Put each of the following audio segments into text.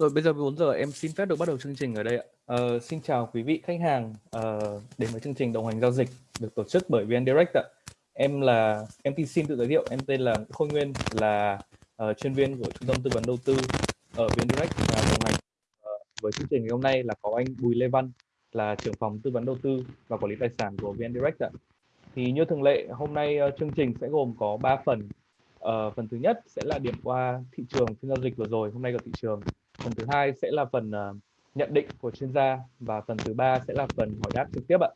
Rồi bây giờ 4 giờ em xin phép được bắt đầu chương trình ở đây ạ. Uh, xin chào quý vị khách hàng uh, đến với chương trình đồng hành giao dịch được tổ chức bởi VN Direct ạ. Em là em xin tự giới thiệu, em tên là Khôi Nguyên là uh, chuyên viên của trung tâm tư vấn đầu tư ở VN Direct và đồng hành uh, với chương trình ngày hôm nay là có anh Bùi Lê Văn là trưởng phòng tư vấn đầu tư và quản lý tài sản của VN Direct ạ. Thì như thường lệ hôm nay uh, chương trình sẽ gồm có 3 phần. Uh, phần thứ nhất sẽ là điểm qua thị trường phiên giao dịch vừa rồi hôm nay của thị trường phần thứ hai sẽ là phần uh, nhận định của chuyên gia và phần thứ ba sẽ là phần hỏi đáp trực tiếp ạ.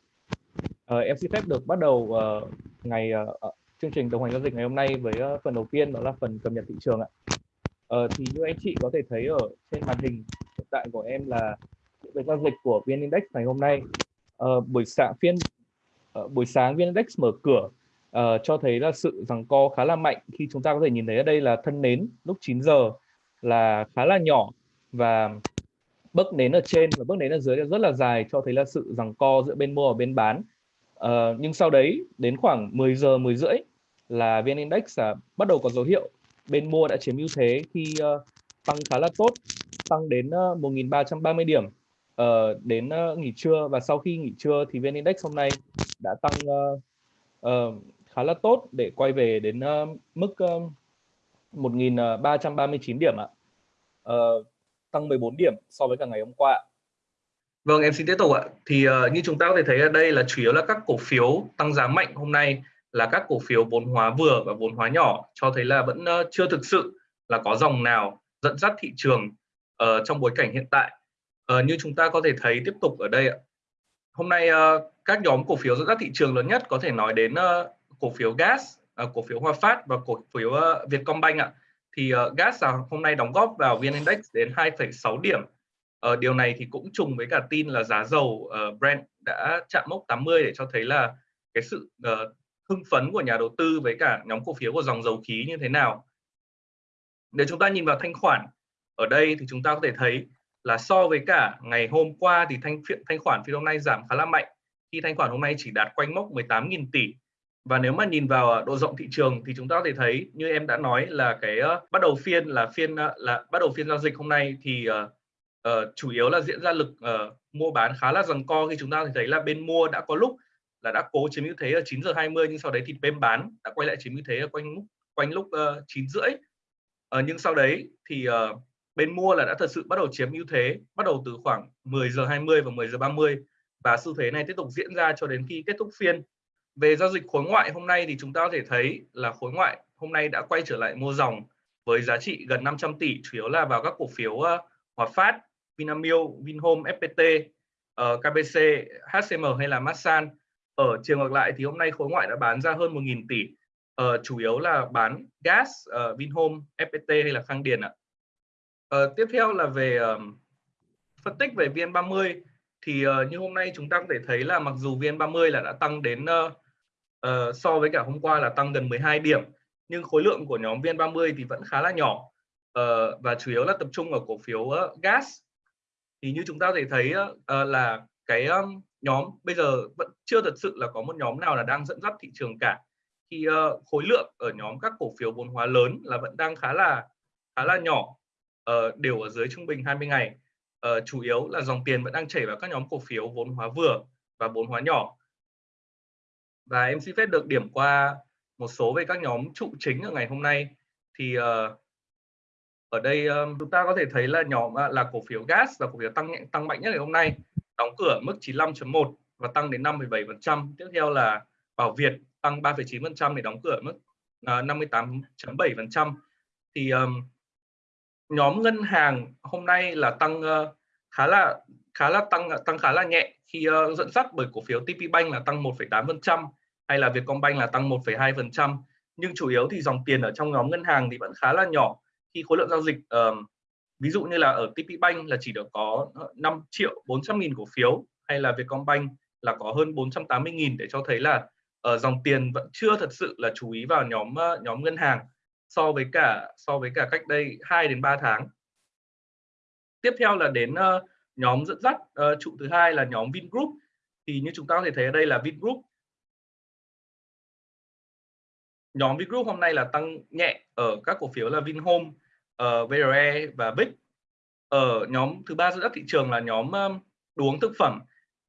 Uh, em xin phép được bắt đầu uh, ngày uh, chương trình đồng hành giao dịch ngày hôm nay với uh, phần đầu tiên đó là phần cập nhật thị trường ạ. Uh, thì như anh chị có thể thấy ở trên màn hình hiện tại của em là về giao dịch của vn index ngày hôm nay. Uh, buổi sáng phiên uh, buổi sáng vn index mở cửa uh, cho thấy là sự rằng co khá là mạnh. Khi chúng ta có thể nhìn thấy ở đây là thân nến lúc 9 giờ là khá là nhỏ và bước nến ở trên và bước nến ở dưới rất là dài cho thấy là sự rằng co giữa bên mua và bên bán uh, nhưng sau đấy đến khoảng 10 giờ 10 rưỡi là vn index à, bắt đầu có dấu hiệu bên mua đã chiếm ưu thế khi uh, tăng khá là tốt tăng đến ờ, uh, 1.330 điểm uh, đến uh, nghỉ trưa và sau khi nghỉ trưa thì vn index hôm nay đã tăng uh, uh, khá là tốt để quay về đến uh, mức uh, 1.339 điểm ạ. Uh, tăng 14 điểm so với cả ngày hôm qua. Vâng, em xin tiếp tục ạ. Thì uh, như chúng ta có thể thấy ở đây là chủ yếu là các cổ phiếu tăng giá mạnh hôm nay là các cổ phiếu vốn hóa vừa và vốn hóa nhỏ cho thấy là vẫn uh, chưa thực sự là có dòng nào dẫn dắt thị trường uh, trong bối cảnh hiện tại. Uh, như chúng ta có thể thấy tiếp tục ở đây ạ. Hôm nay uh, các nhóm cổ phiếu dẫn dắt thị trường lớn nhất có thể nói đến uh, cổ phiếu gas, uh, cổ phiếu Hòa Phát và cổ phiếu uh, Vietcombank ạ thì uh, gas là hôm nay đóng góp vào VN Index đến 2,6 điểm. Uh, điều này thì cũng trùng với cả tin là giá dầu uh, Brent đã chạm mốc 80 để cho thấy là cái sự uh, hưng phấn của nhà đầu tư với cả nhóm cổ phiếu của dòng dầu khí như thế nào. Nếu chúng ta nhìn vào thanh khoản ở đây thì chúng ta có thể thấy là so với cả ngày hôm qua thì thanh thanh khoản phiên hôm nay giảm khá là mạnh khi thanh khoản hôm nay chỉ đạt quanh mốc 18.000 tỷ và nếu mà nhìn vào à, độ rộng thị trường thì chúng ta có thể thấy như em đã nói là cái uh, bắt đầu phiên là phiên uh, là bắt đầu phiên giao dịch hôm nay thì uh, uh, chủ yếu là diễn ra lực uh, mua bán khá là giằng co. Khi chúng ta thấy là bên mua đã có lúc là đã cố chiếm ưu thế ở 9 giờ 20 nhưng sau đấy thì bên bán đã quay lại chiếm ưu thế ở quanh lúc quanh lúc uh, 9 rưỡi. Uh, nhưng sau đấy thì uh, bên mua là đã thật sự bắt đầu chiếm ưu thế bắt đầu từ khoảng 10 giờ 20 và 10 giờ 30 và xu thế này tiếp tục diễn ra cho đến khi kết thúc phiên về giao dịch khối ngoại hôm nay thì chúng ta có thể thấy là khối ngoại hôm nay đã quay trở lại mua dòng với giá trị gần 500 tỷ chủ yếu là vào các cổ phiếu ờ, Hòa Phát, Vinamilk, Vinhome, FPT, ờ, KBC, HCM hay là Masan. Ở chiều ngược lại thì hôm nay khối ngoại đã bán ra hơn 1.000 tỷ, ờ, chủ yếu là bán gas, Vinhome, FPT hay là Khang Điền ạ. Tiếp theo là về phân tích về VN30 thì như hôm nay chúng ta có thể thấy là mặc dù VN30 là đã tăng đến uh, so với cả hôm qua là tăng gần 12 điểm nhưng khối lượng của nhóm VN30 thì vẫn khá là nhỏ. Uh, và chủ yếu là tập trung ở cổ phiếu uh, gas. Thì như chúng ta có thể thấy uh, là cái um, nhóm bây giờ vẫn chưa thật sự là có một nhóm nào là đang dẫn dắt thị trường cả. Thì uh, khối lượng ở nhóm các cổ phiếu vốn hóa lớn là vẫn đang khá là khá là nhỏ uh, đều ở dưới trung bình 20 ngày. Uh, chủ yếu là dòng tiền vẫn đang chảy vào các nhóm cổ phiếu vốn hóa vừa và vốn hóa nhỏ và em xin phép được điểm qua một số về các nhóm trụ chính ở ngày hôm nay. Thì uh, ở đây um, chúng ta có thể thấy là nhóm uh, là cổ phiếu gas là cổ phiếu tăng tăng mạnh nhất ngày hôm nay. Đóng cửa mức 95.1 và tăng đến 5,7% tiếp theo là Bảo Việt tăng 3,9% để đóng cửa mức à, uh, 58.7% thì um, nhóm ngân hàng hôm nay là tăng uh, khá là khá là tăng tăng khá là nhẹ. Khi uh, dẫn dắt bởi cổ phiếu TP Bank là tăng 1,8% hay là Vietcombank là tăng 1,2% nhưng chủ yếu thì dòng tiền ở trong nhóm ngân hàng thì vẫn khá là nhỏ. Khi khối lượng giao dịch uh, ví dụ như là ở TP Bank là chỉ được có 5 triệu 400 nghìn cổ phiếu hay là Vietcombank là có hơn 480 nghìn để cho thấy là uh, dòng tiền vẫn chưa thật sự là chú ý vào nhóm uh, nhóm ngân hàng so với cả so với cả cách đây 2 đến 3 tháng tiếp theo là đến uh, nhóm dẫn dắt uh, trụ thứ hai là nhóm Vingroup. Thì như chúng ta có thể thấy ở đây là Vingroup. Nhóm Vingroup hôm nay là tăng nhẹ ở các cổ phiếu là Vinhome, ờ, uh, VRE và Big ở nhóm thứ ba dẫn dắt thị trường là nhóm um, đồ uống thực phẩm.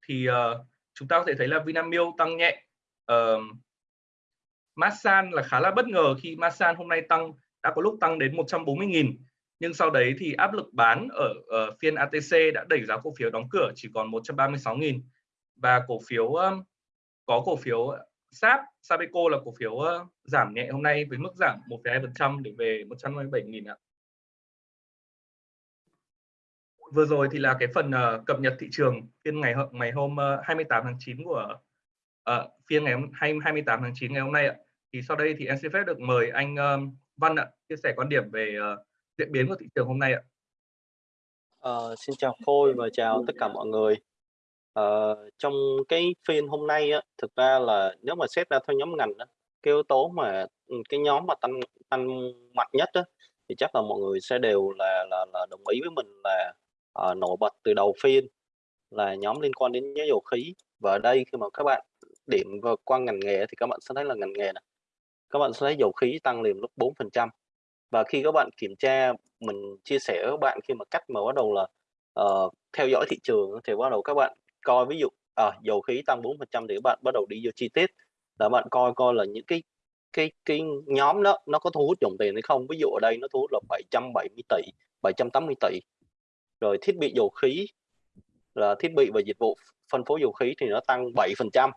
Thì uh, chúng ta có thể thấy là Vinamilk tăng nhẹ. Uh, Masan là khá là bất ngờ khi Masan hôm nay tăng đã có lúc tăng đến 140.000 nhưng sau đấy thì áp lực bán ở, ở phiên ATC đã đẩy giá cổ phiếu đóng cửa chỉ còn 136.000 và cổ phiếu um, có cổ phiếu SAP Sabeco là cổ phiếu uh, giảm nhẹ hôm nay với mức giảm 1,2% để về 157.000 ạ. Vừa rồi thì là cái phần uh, cập nhật thị trường phiên ngày ngày hôm uh, 28 tháng 9 của uh, phiên ngày 28 tháng 9 ngày hôm nay ạ. Thì sau đây thì em xin phép được mời anh Văn ạ chia sẻ quan điểm về uh, diễn biến của thị trường hôm nay ạ. Ờ, xin chào Khôi và chào tất cả mọi người. Ờ, trong cái phiên hôm nay á, thực ra là nếu mà xét ra theo nhóm ngành á, cái yếu tố mà ừ, cái nhóm mà tăng tăng mạnh nhất á, thì chắc là mọi người sẽ đều là là, là đồng ý với mình là uh, nổi bật từ đầu phiên là nhóm liên quan đến giá dầu khí và ở đây khi mà các bạn điểm vào qua ngành nghề thì các bạn sẽ thấy là ngành nghề này các bạn sẽ thấy dầu khí tăng liền lúc 4% và khi các bạn kiểm tra mình chia sẻ với các bạn khi mà cách mà bắt đầu là uh, theo dõi thị trường thì bắt đầu các bạn coi ví dụ à, dầu khí tăng 4% thì các bạn bắt đầu đi vô chi tiết. Là bạn coi coi là những cái cái cái nhóm đó nó có thu hút dòng tiền hay không? Ví dụ ở đây nó thu hút là 770 tỷ 780 tỷ. Rồi thiết bị dầu khí là thiết bị và dịch vụ phân phối dầu khí thì nó tăng 7%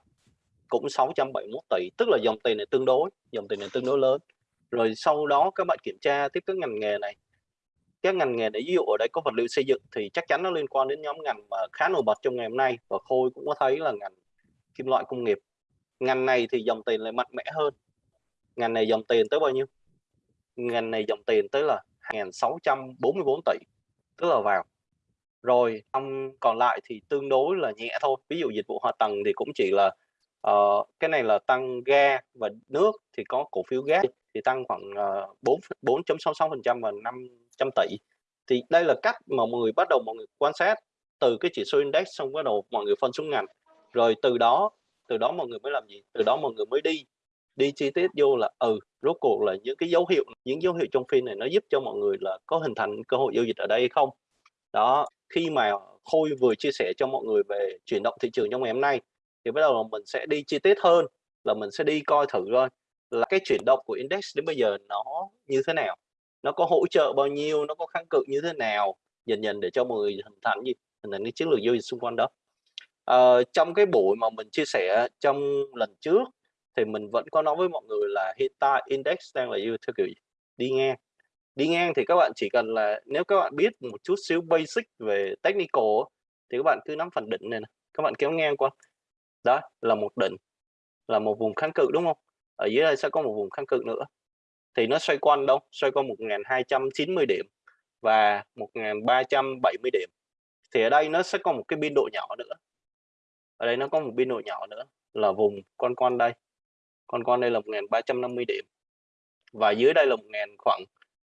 cũng 671 tỷ. Tức là dòng tiền này tương đối dòng tiền này tương đối lớn rồi sau đó các bạn kiểm tra tiếp các ngành nghề này. Các ngành nghề để ví dụ ở đây có vật liệu xây dựng thì chắc chắn nó liên quan đến nhóm ngành mà khá nổi bật trong ngày hôm nay. Và khôi cũng có thấy là ngành kim loại công nghiệp. Ngành này thì dòng tiền lại mạnh mẽ hơn. Ngành này dòng tiền tới bao nhiêu? Ngành này dòng tiền tới là 1.644 tỷ, tức là vào. Rồi ông còn lại thì tương đối là nhẹ thôi. Ví dụ dịch vụ hạ tầng thì cũng chỉ là uh, cái này là tăng ga và nước thì có cổ phiếu gas thì tăng khoảng uh, 4 4.66% và 500 tỷ. Thì đây là cách mà mọi người bắt đầu mọi người quan sát từ cái chỉ số index xong bắt đầu mọi người phân xuống ngành. Rồi từ đó từ đó mọi người mới làm gì? Từ đó mọi người mới đi đi chi tiết vô là ừ rốt cuộc là những cái dấu hiệu những dấu hiệu trong phiên này nó giúp cho mọi người là có hình thành cơ hội giao dịch ở đây hay không? Đó khi mà khôi vừa chia sẻ cho mọi người về chuyển động thị trường trong ngày hôm nay thì bắt đầu là mình sẽ đi chi tiết hơn là mình sẽ đi coi thử thôi là cái chuyển động của index đến bây giờ nó như thế nào nó có hỗ trợ bao nhiêu nó có kháng cự như thế nào dần dần để cho mọi người hình thành gì hình thành cái chiến lược giao dịch xung quanh đó. À, trong cái buổi mà mình chia sẻ trong lần trước thì mình vẫn có nói với mọi người là hiện tại index đang là như theo kiểu đi ngang. Đi ngang thì các bạn chỉ cần là nếu các bạn biết một chút xíu basic về technical thì các bạn cứ nắm phần định này, này. các bạn kéo ngang qua đó là một đỉnh là một vùng kháng cự đúng không? Ở dưới đây sẽ có một vùng kháng cự nữa. Thì nó xoay quanh đâu? Xoay quanh 1290 điểm và 1370 điểm. Thì ở đây nó sẽ có một cái biên độ nhỏ nữa. Ở đây nó có một biên độ nhỏ nữa là vùng con con đây. Con con đây là 1350 điểm. Và dưới đây là 1000 khoảng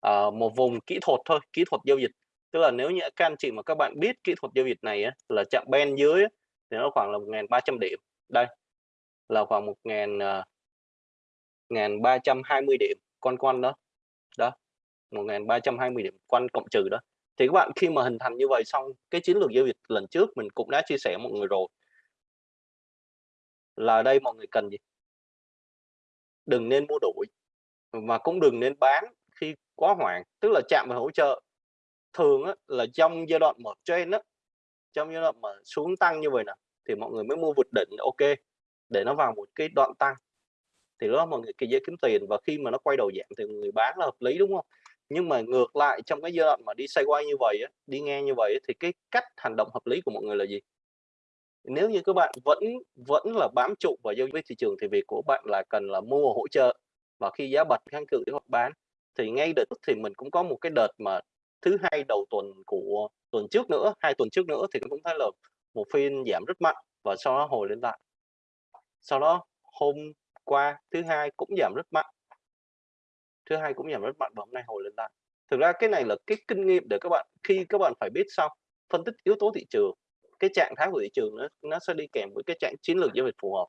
uh, một vùng kỹ thuật thôi kỹ thuật giao dịch. Tức là nếu như các anh chị mà các bạn biết kỹ thuật giao dịch này á, là chạm ben dưới á, thì nó khoảng là 1.300 điểm. Đây là khoảng 1.320 ờ, điểm con con đó. Đó 1.320 điểm quanh cộng trừ đó. Thì các bạn khi mà hình thành như vậy xong cái chiến lược giao dịch lần trước mình cũng đã chia sẻ mọi người rồi. Là đây mọi người cần gì? Đừng nên mua đuổi mà cũng đừng nên bán khi quá hoảng tức là chạm vào hỗ trợ. Thường á, là trong giai đoạn mở trên á trong giai đoạn mà xuống tăng như vậy nè thì mọi người mới mua vượt đỉnh ok để nó vào một cái đoạn tăng. Thì đó mọi người kỳ dễ kiếm tiền và khi mà nó quay đầu giảm thì người bán là hợp lý đúng không? Nhưng mà ngược lại trong cái giai đoạn mà đi xoay quay như vậy á, đi ngang như vậy thì cái cách hành động hợp lý của mọi người là gì? Nếu như các bạn vẫn vẫn là bám trụ vào giao dịch thị trường thì việc của bạn là cần là mua hỗ trợ. Và khi giá bật kháng cự hoặc bán. Thì ngay đợt thì mình cũng có một cái đợt mà thứ hai đầu tuần của tuần trước nữa, hai tuần trước nữa thì cũng thấy là, một phiên giảm rất mạnh và sau đó hồi lên lại. Sau đó, hôm qua, thứ hai cũng giảm rất mạnh. Thứ hai cũng giảm rất mạnh và hôm nay hồi lên lại. Thực ra cái này là cái kinh nghiệm để các bạn, khi các bạn phải biết sau, phân tích yếu tố thị trường, cái trạng thái của thị trường nó nó sẽ đi kèm với cái trạng, chiến lược giao dịch phù hợp.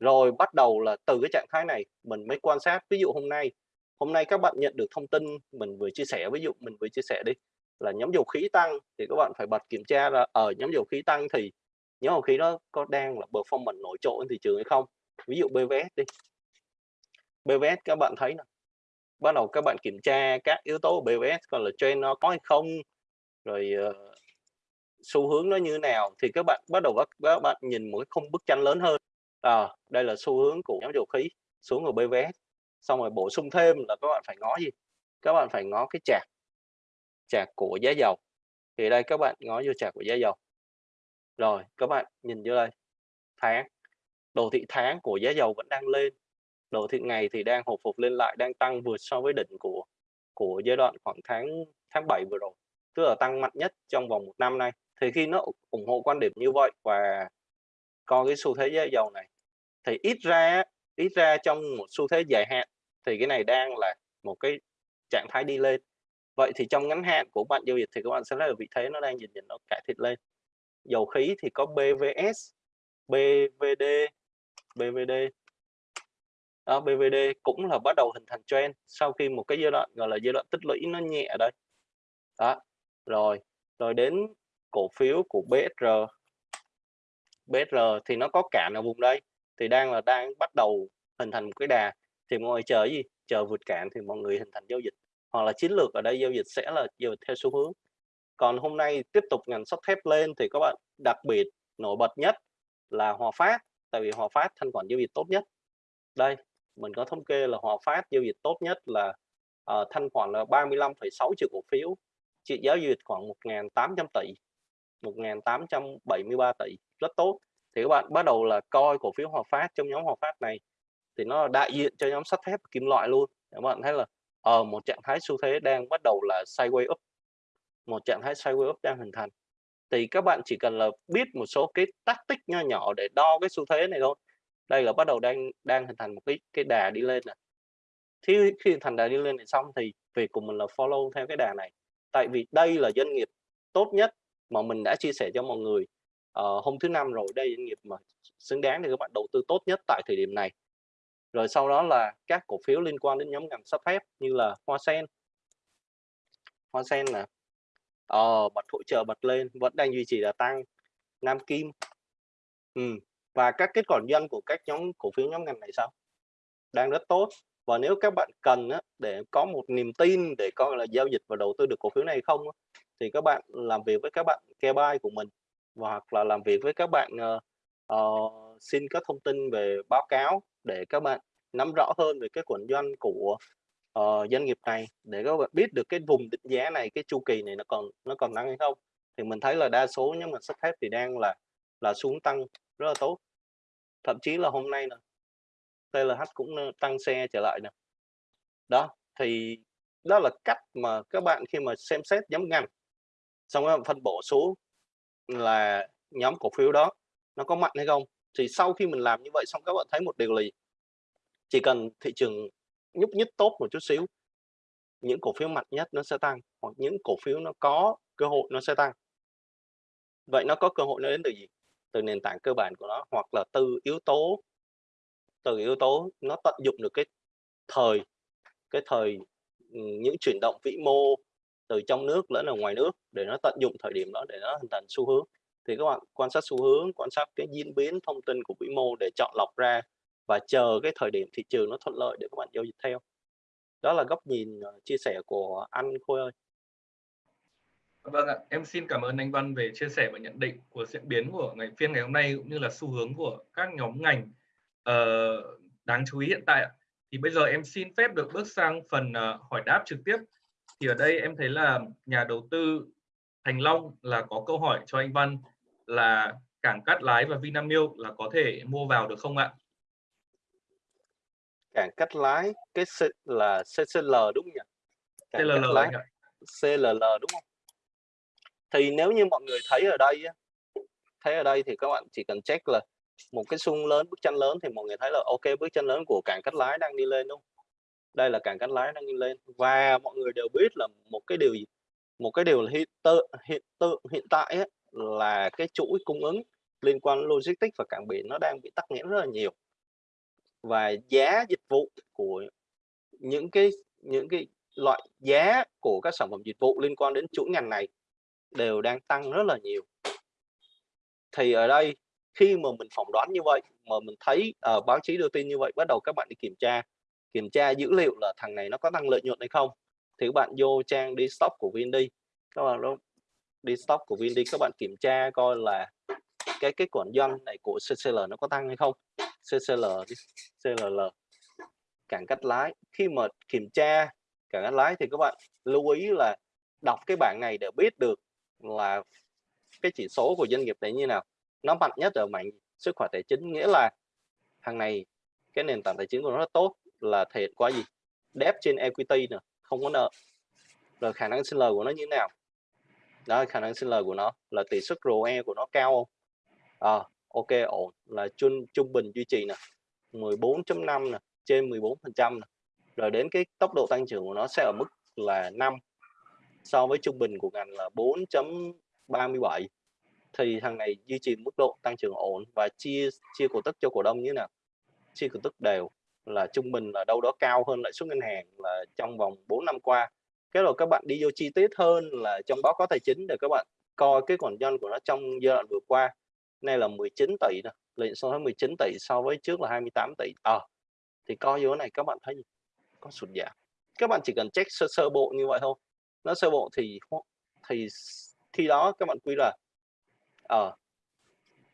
Rồi bắt đầu là từ cái trạng thái này mình mới quan sát. Ví dụ hôm nay hôm nay các bạn nhận được thông tin mình vừa chia sẻ ví dụ mình vừa chia sẻ đi là nhóm dầu khí tăng thì các bạn phải bật kiểm tra là ở nhóm dầu khí tăng thì nhóm dầu khí đó có đang là performance nổi trội trên thị trường hay không? Ví dụ BVS đi. BVS các bạn thấy nè bắt đầu các bạn kiểm tra các yếu tố của BVS còn là trend nó có hay không rồi uh, xu hướng nó như thế nào thì các bạn bắt đầu các, các bạn nhìn một cái khung bức tranh lớn hơn. À, đây là xu hướng của nhóm dầu khí xuống ở BVS xong rồi bổ sung thêm là các bạn phải ngó gì? Các bạn phải ngó cái chạc, chạc của giá dầu. Thì đây các bạn ngó vô chạc của giá dầu. Rồi các bạn nhìn vô đây. Tháng. Đồ thị tháng của giá dầu vẫn đang lên. Đồ thị ngày thì đang hồi phục lên lại đang tăng vượt so với đỉnh của của giai đoạn khoảng tháng tháng 7 vừa rồi. Tức là tăng mạnh nhất trong vòng một năm nay. Thì khi nó ủng hộ quan điểm như vậy và coi cái xu thế giá dầu này thì ít ra ít ra trong một xu thế dài hạn thì cái này đang là một cái trạng thái đi lên. Vậy thì trong ngắn hạn của bạn giao dịch thì các bạn sẽ thấy là vị thế nó đang dần dần nó cải thiện lên. Dầu khí thì có BVS BVD BVD đó, BVD cũng là bắt đầu hình thành trend sau khi một cái giai đoạn gọi là giai đoạn tích lũy nó nhẹ ở đây. Đó rồi rồi đến cổ phiếu của BSR BSR thì nó có cản ở vùng đây thì đang là đang bắt đầu hình thành một cái đà. Thì mọi người chờ gì? Chờ vượt cạn thì mọi người hình thành giao dịch. Hoặc là chiến lược ở đây giao dịch sẽ là giao dịch theo xu hướng. Còn hôm nay tiếp tục ngành sắt thép lên thì các bạn đặc biệt nổi bật nhất là Hòa Phát. Tại vì Hòa Phát thanh khoản giao dịch tốt nhất. Đây mình có thống kê là Hòa Phát giao dịch tốt nhất là uh, thanh khoản là 35,6 triệu cổ phiếu. Trị giá giao dịch khoảng 1.800 tỷ. 1.873 tỷ. Rất tốt thì các bạn bắt đầu là coi cổ phiếu Hòa Phát trong nhóm Hòa Phát này, thì nó đại diện cho nhóm sắt thép kim loại luôn. Các bạn thấy là ở một trạng thái xu thế đang bắt đầu là sideways up, một trạng thái sideways up đang hình thành. Thì các bạn chỉ cần là biết một số cái tactic nho nhỏ để đo cái xu thế này thôi. Đây là bắt đầu đang đang hình thành một cái cái đà đi lên này khi khi thành đà đi lên này xong thì việc của mình là follow theo cái đà này. Tại vì đây là doanh nghiệp tốt nhất mà mình đã chia sẻ cho mọi người uh, hôm thứ năm rồi đây doanh nghiệp mà xứng đáng để các bạn đầu tư tốt nhất tại thời điểm này. Rồi sau đó là các cổ phiếu liên quan đến nhóm ngành sắp phép như là hoa sen. Hoa sen nè. Ờ, bật hỗ trợ bật lên vẫn đang duy trì là tăng. Nam kim. Ừ. và các kết quả doanh của các nhóm cổ phiếu nhóm ngành này sao? Đang rất tốt. Và nếu các bạn cần á, để có một niềm tin để coi là giao dịch và đầu tư được cổ phiếu này không á, thì các bạn làm việc với các bạn care của mình và hoặc là làm việc với các bạn uh, xin các thông tin về báo cáo để các bạn nắm rõ hơn về cái quần doanh của uh, doanh nghiệp này để các bạn biết được cái vùng định giá này cái chu kỳ này nó còn nó còn tăng hay không. Thì mình thấy là đa số nhóm ngành sắt thép thì đang là là xuống tăng rất là tốt. Thậm chí là hôm nay nè TLH cũng tăng xe trở lại nè. Đó thì đó là cách mà các bạn khi mà xem xét nhóm ngành xong rồi phân bổ số là nhóm cổ phiếu đó nó có mạnh hay không? Thì sau khi mình làm như vậy xong các bạn thấy một điều là chỉ cần thị trường nhúc nhích tốt một chút xíu, những cổ phiếu mạnh nhất nó sẽ tăng hoặc những cổ phiếu nó có cơ hội nó sẽ tăng. Vậy nó có cơ hội nó đến từ gì? Từ nền tảng cơ bản của nó hoặc là từ yếu tố, từ yếu tố nó tận dụng được cái thời cái thời những chuyển động vĩ mô từ trong nước lẫn ở ngoài nước để nó tận dụng thời điểm đó để nó hình thành xu hướng thì các bạn quan sát xu hướng quan sát cái diễn biến thông tin của vĩ mô để chọn lọc ra và chờ cái thời điểm thị trường nó thuận lợi để các bạn giao dịch theo đó là góc nhìn ờ, chia sẻ của anh Khôi ơi Vâng ạ, em xin cảm ơn anh Văn về chia sẻ và nhận định của diễn biến của ngày phiên ngày hôm nay cũng như là xu hướng của các nhóm ngành uh, đáng chú ý hiện tại. Thì bây giờ em xin phép được bước sang phần uh, hỏi đáp trực tiếp. Thì ở đây em thấy là nhà đầu tư Thành Long là có câu hỏi cho anh Văn là cảng Cát Lái và Vinamilk là có thể mua vào được không ạ? cảng cắt lái cái C là CCL đúng không nhỉ? Cảng CLL lái. CLL đúng không? Thì nếu như mọi người thấy ở đây thấy ở đây thì các bạn chỉ cần check là một cái xung lớn bức tranh lớn thì mọi người thấy là ok bức tranh lớn của cảng cắt lái đang đi lên đúng không đây là cảng cánh lái đang lên. Và mọi người đều biết là một cái điều gì? Một cái điều hiện tượng hiện tượng hiện tại ấy, là cái chuỗi cung ứng liên quan logistics và cảng biển nó đang bị tắc nghẽn rất là nhiều. Và giá dịch vụ của những cái những cái loại giá của các sản phẩm dịch vụ liên quan đến chuỗi ngành này đều đang tăng rất là nhiều. Thì ở đây khi mà mình phỏng đoán như vậy mà mình thấy uh, báo chí đưa tin như vậy bắt đầu các bạn đi kiểm tra kiểm tra dữ liệu là thằng này nó có tăng lợi nhuận hay không, thì các bạn vô trang đi stock của Vindy các bạn đó đi stock của Vindy các bạn kiểm tra coi là cái cái quả doanh này của CCL nó có tăng hay không. CCL CLL cảng cắt lái. Khi mà kiểm tra cảng cắt lái thì các bạn lưu ý là đọc cái bảng này để biết được là cái chỉ số của doanh nghiệp này như nào. Nó mạnh nhất ở mạnh sức khỏe tài chính, nghĩa là hàng này, cái nền tảng tài chính của nó rất tốt là thể quá gì. Debt trên equity nè không có nợ. Rồi khả năng sinh lời của nó như thế nào? Đó khả năng sinh lời của nó là tỷ suất ROE của nó cao không? À, ok ổn. Là trung trung bình duy trì nè. 14.5 nè trên 14 phần trăm rồi đến cái tốc độ tăng trưởng của nó sẽ ở mức là 5 so với trung bình của ngành là 4.37 thì thằng này duy trì mức độ tăng trưởng ổn và chia chia cổ tức cho cổ đông như thế nào? Chia cổ tức đều là trung bình là đâu đó cao hơn lãi suất ngân hàng là trong vòng 4 năm qua. Cái rồi các bạn đi vô chi tiết hơn là trong báo cáo tài chính để các bạn coi cái khoản doanh của nó trong giai đoạn vừa qua. Nay là 19 tỷ nè lợi so với 19 tỷ so với trước là 28 tỷ. À, thì coi vô này các bạn thấy có sụt giảm. Các bạn chỉ cần check sơ sơ bộ như vậy thôi. Nó sơ bộ thì thì khi đó các bạn quy là ở à,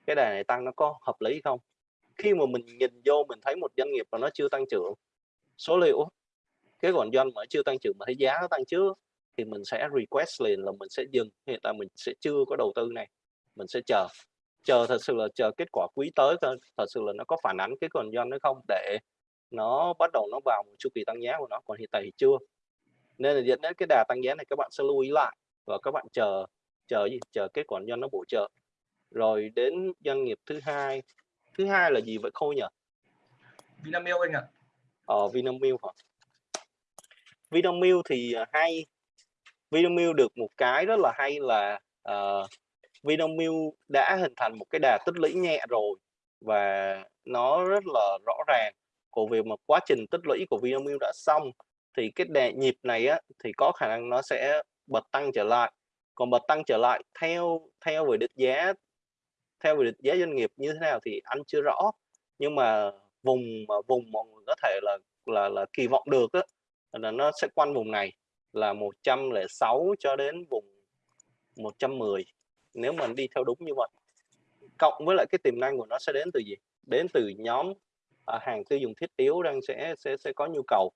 cái đề này tăng nó có hợp lý không? Khi mà mình nhìn vô mình thấy một doanh nghiệp mà nó chưa tăng trưởng, số liệu, cái còn doanh mà chưa tăng trưởng mà thấy giá nó tăng trước, thì mình sẽ request liền là mình sẽ dừng. Hiện tại mình sẽ chưa có đầu tư này, mình sẽ chờ. Chờ thật sự là chờ kết quả quý tới thôi. Thật sự là nó có phản ánh cái còn doanh nó không để nó bắt đầu nó vào một chu kỳ tăng giá của nó. Còn hiện tại thì chưa. Nên là dẫn đến cái đà tăng giá này các bạn sẽ lưu ý lại và các bạn chờ chờ gì? Chờ kết quả doanh nó bổ trợ. Rồi đến doanh nghiệp thứ hai thứ hai là gì vậy khôi nhỉ? Vinamilk anh ạ. Ờ Vinamilk hả? Vinamilk thì à, hay. Vinamilk được một cái rất là hay là uh, Vinamilk đã hình thành một cái đà tích lũy nhẹ rồi và nó rất là rõ ràng. Của việc mà quá trình tích lũy của Vinamilk đã xong thì cái đà nhịp này á thì có khả năng nó sẽ bật tăng trở lại. Còn bật tăng trở lại theo theo về định giá theo về định giá doanh nghiệp như thế nào thì anh chưa rõ. Nhưng mà vùng mà vùng mọi người có thể là là là kỳ vọng được đó, là nó sẽ quanh vùng này là 106 cho đến vùng 110 nếu mình đi theo đúng như vậy cộng với lại cái tiềm năng của nó sẽ đến từ gì? Đến từ nhóm à, hàng tiêu dùng thiết yếu đang sẽ sẽ sẽ có nhu cầu.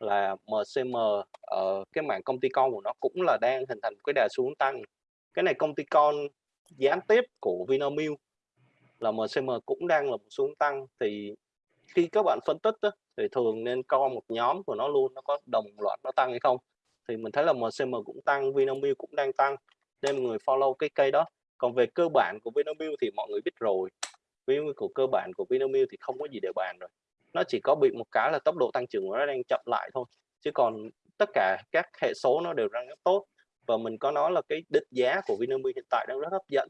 Là MCM ở ờ, cái mạng công ty con của nó cũng là đang hình thành cái đà xuống tăng. Cái này công ty con gián tiếp của Vinamilk là MCM cũng đang là một xuống tăng. Thì khi các bạn phân tích đó, thì thường nên coi một nhóm của nó luôn nó có đồng loạt nó tăng hay không. Thì mình thấy là MCM cũng tăng Vinamilk cũng đang tăng nên mọi người follow cái cây đó. Còn về cơ bản của Vinamilk thì mọi người biết rồi. Vinamilk của cơ bản của Vinamilk thì không có gì để bàn rồi. Nó chỉ có bị một cái là tốc độ tăng trưởng của nó đang chậm lại thôi. Chứ còn tất cả các hệ số nó đều đang rất tốt và mình có nói là cái định giá của Vinamilk hiện tại đang rất hấp dẫn.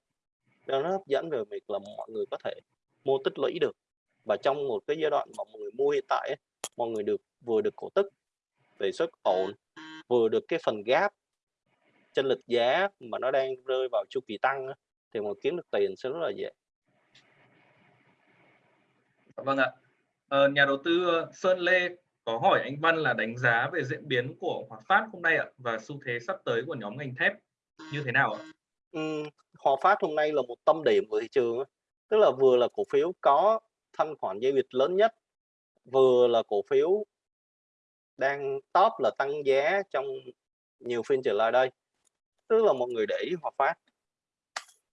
Đang rất hấp dẫn về việc là mọi người có thể mua tích lũy được. Và trong một cái giai đoạn mà mọi người mua hiện tại ấy, mọi người được vừa được cổ tức về suất ổn vừa được cái phần gap chân lịch giá mà nó đang rơi vào chu kỳ tăng thì mà kiếm được tiền sẽ rất là dễ. Vâng ạ. Ờ, nhà đầu tư ờ, Sơn Lê có hỏi anh Văn là đánh giá về diễn biến của Hòa Phát hôm nay ạ và xu thế sắp tới của nhóm ngành thép như thế nào ạ? Ừ, Hòa Phát hôm nay là một tâm điểm của thị trường tức là vừa là cổ phiếu có thanh khoản giao dịch lớn nhất vừa là cổ phiếu đang top là tăng giá trong nhiều phiên trở lại đây. Tức là mọi người để ý Hòa Phát.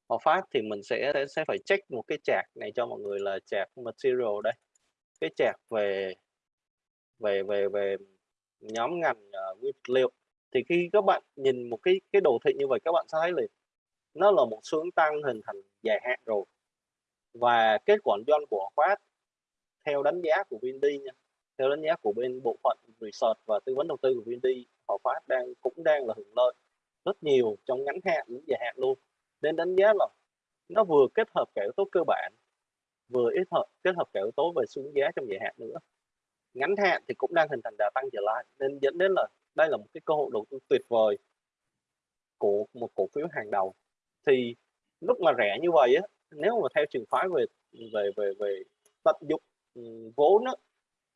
Hòa Phát thì mình sẽ sẽ phải check một cái chart này cho mọi người là chart material đây. Cái chart về về về về nhóm ngành uh, nguyên vật liệu. Thì khi các bạn nhìn một cái cái đồ thị như vậy các bạn sẽ thấy là nó là một xu hướng tăng hình thành dài hạn rồi. Và kết quả doanh của khoát theo đánh giá của VND nha theo đánh giá của bên bộ phận research và tư vấn đầu tư của VND họ Phát đang cũng đang là hưởng lợi rất nhiều trong ngắn hạn lẫn dài hạn luôn. Nên đánh giá là nó vừa kết hợp cả yếu tố cơ bản vừa ít hợp kết hợp cả yếu tố về xuống giá trong dài hạn nữa ngắn hạn thì cũng đang hình thành đà tăng trở lại. Nên dẫn đến là đây là một cái cơ hội đầu tư tuyệt vời của một cổ phiếu hàng đầu. Thì lúc mà rẻ như vậy á nếu mà theo trường phái về về về về tận dụng ừ, vốn á,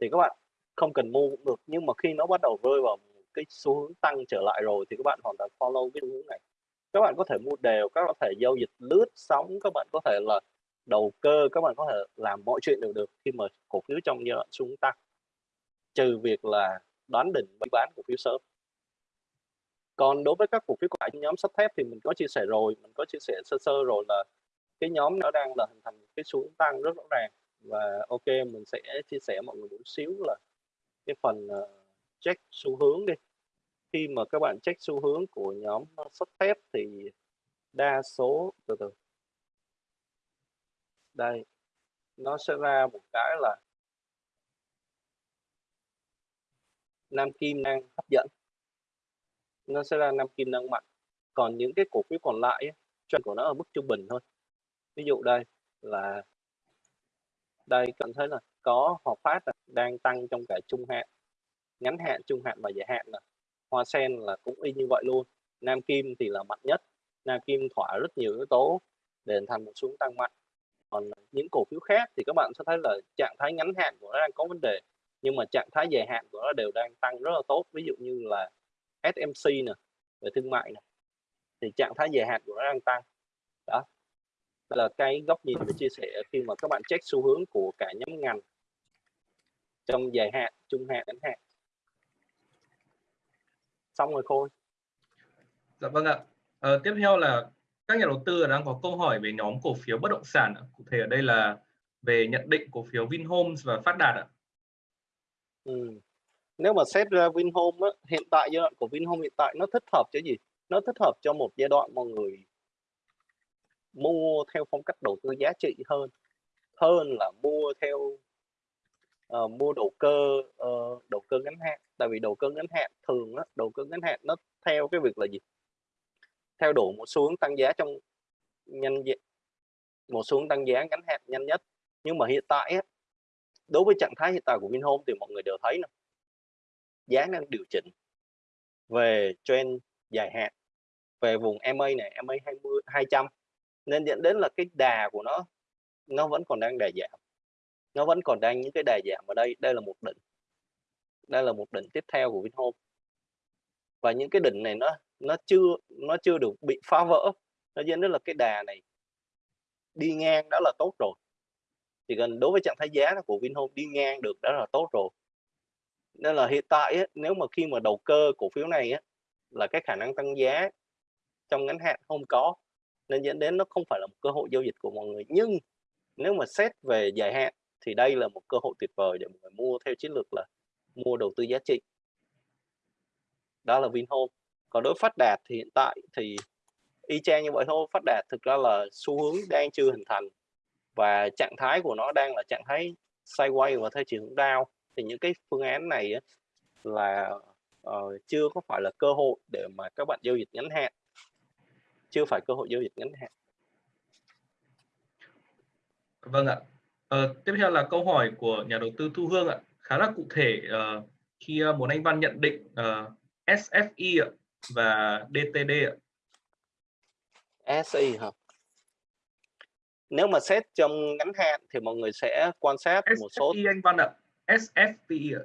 thì các bạn không cần mua cũng được. Nhưng mà khi nó bắt đầu rơi vào cái xu hướng tăng trở lại rồi thì các bạn hoàn toàn follow cái xu hướng này. Các bạn có thể mua đều các bạn có thể giao dịch lướt sóng các bạn có thể là đầu cơ các bạn có thể làm mọi chuyện đều được khi mà cổ phiếu trong giai đoạn xu hướng tăng trừ việc là đoán định bán cổ phiếu sớm. Còn đối với các cổ phiếu của nhóm sắt thép thì mình có chia sẻ rồi mình có chia sẻ sơ sơ rồi là cái nhóm nó đang là hình thành cái xu hướng tăng rất rõ ràng. Và ok mình sẽ chia sẻ mọi người một xíu là cái phần uh, check xu hướng đi. Khi mà các bạn check xu hướng của nhóm sắt thép thì đa số từ từ. Đây nó sẽ ra một cái là nam kim đang hấp dẫn. Nó sẽ là nam kim đang mạnh. Còn những cái cổ phiếu còn lại trend của nó ở mức trung bình thôi. Ví dụ đây là, đây cảm thấy là có Hòa Phát đang tăng trong cả trung hạn, ngắn hạn, trung hạn và dài hạn là Hoa Sen là cũng y như vậy luôn. Nam Kim thì là mạnh nhất. Nam Kim thỏa rất nhiều yếu tố để thành một xuống tăng mạnh. Còn những cổ phiếu khác thì các bạn sẽ thấy là trạng thái ngắn hạn của nó đang có vấn đề nhưng mà trạng thái dài hạn của nó đều đang tăng rất là tốt. Ví dụ như là SMC nè về thương mại nè thì trạng thái dài hạn của nó đang tăng. Đó. Đây là cái góc nhìn để chia sẻ khi mà các bạn check xu hướng của cả nhóm ngành trong dài hạn trung hạn ngắn hạn. Xong rồi khôi. Dạ vâng ạ. À, tiếp theo là các nhà đầu tư đang có câu hỏi về nhóm cổ phiếu bất động sản cụ thể ở đây là về nhận định cổ phiếu Vinhomes và Phát Đạt ạ. Ừ. nếu mà xét ra Vinhome á, hiện tại giai đoạn của Vinhome hiện tại nó thích hợp cho gì? Nó thích hợp cho một giai đoạn mọi người mua theo phong cách đầu tư giá trị hơn hơn là mua theo uh, mua đầu cơ uh, đầu cơ ngắn hạn. Tại vì đầu cơ ngắn hạn thường á, đầu cơ ngắn hạn nó theo cái việc là gì? Theo đuổi một xu hướng tăng giá trong nhanh một xu hướng tăng giá ngắn hạn nhanh nhất. Nhưng mà hiện tại á, đối với trạng thái hiện tại của Vinhome thì mọi người đều thấy nè. Giá đang điều chỉnh về trend dài hạn, về vùng MA này MA 20 200 nên dẫn đến là cái đà của nó nó vẫn còn đang đà giảm. Nó vẫn còn đang những cái đà giảm ở đây. Đây là một đỉnh. Đây là một đỉnh tiếp theo của Vinhome. Và những cái đỉnh này nó nó chưa nó chưa được bị phá vỡ. Nó dẫn đến là cái đà này đi ngang đó là tốt rồi thì gần đối với trạng thái giá của Vinhome đi ngang được đã là tốt rồi. Nên là hiện tại á, nếu mà khi mà đầu cơ cổ phiếu này á, là cái khả năng tăng giá trong ngắn hạn không có nên dẫn đến nó không phải là một cơ hội giao dịch của mọi người. Nhưng nếu mà xét về dài hạn thì đây là một cơ hội tuyệt vời để mọi người mua theo chiến lược là mua đầu tư giá trị. Đó là Vinhome. Còn đối Phát Đạt thì hiện tại thì y chang như vậy thôi. Phát Đạt thực ra là xu hướng đang chưa hình thành và trạng thái của nó đang là trạng thái sideways và theo chiều hướng down. Thì những cái phương án này là uh, chưa có phải là cơ hội để mà các bạn giao dịch ngắn hạn. Chưa phải cơ hội giao dịch ngắn hạn. Vâng ạ. Ờ, tiếp theo là câu hỏi của nhà đầu tư Thu Hương ạ. Khá là cụ thể uh, khi uh, muốn anh Văn nhận định uh, SFI ạ và DTD ạ. SI hả nếu mà xét trong ngắn hạn thì mọi người sẽ quan sát một số anh Văn ạ SFP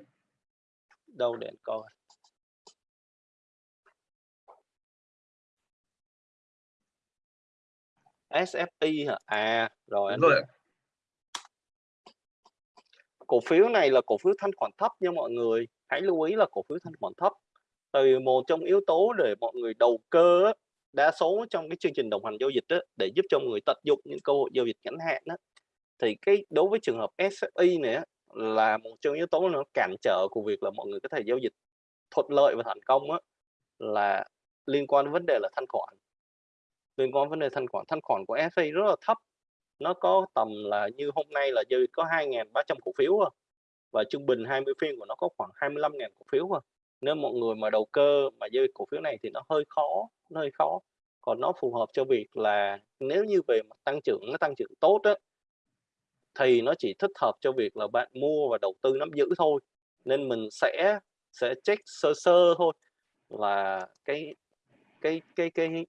đâu để coi SFI hả? À rồi anh rồi. Cổ phiếu này là cổ phiếu thanh khoản thấp nha mọi người. Hãy lưu ý là cổ phiếu thanh khoản thấp. Từ một trong yếu tố để mọi người đầu cơ đa số trong cái chương trình đồng hành giao dịch đó, để giúp cho người tận dụng những cơ hội giao dịch ngắn hạn đó, thì cái đối với trường hợp SFI này là một trong yếu tố nó cản trở của việc là mọi người có thể giao dịch thuận lợi và thành công á, là liên quan đến vấn đề là thanh khoản. Liên quan đến vấn đề thanh khoản thanh khoản của SFI rất là thấp. Nó có tầm là như hôm nay là dư có 2.300 cổ phiếu và trung bình 20 phiên của nó có khoảng 25.000 cổ phiếu nếu mọi người mà đầu cơ mà dư cổ phiếu này thì nó hơi khó nó hơi khó. Còn nó phù hợp cho việc là nếu như về mặt tăng trưởng nó tăng trưởng tốt á thì nó chỉ thích hợp cho việc là bạn mua và đầu tư nắm giữ thôi. Nên mình sẽ sẽ check sơ sơ thôi là cái cái cái cái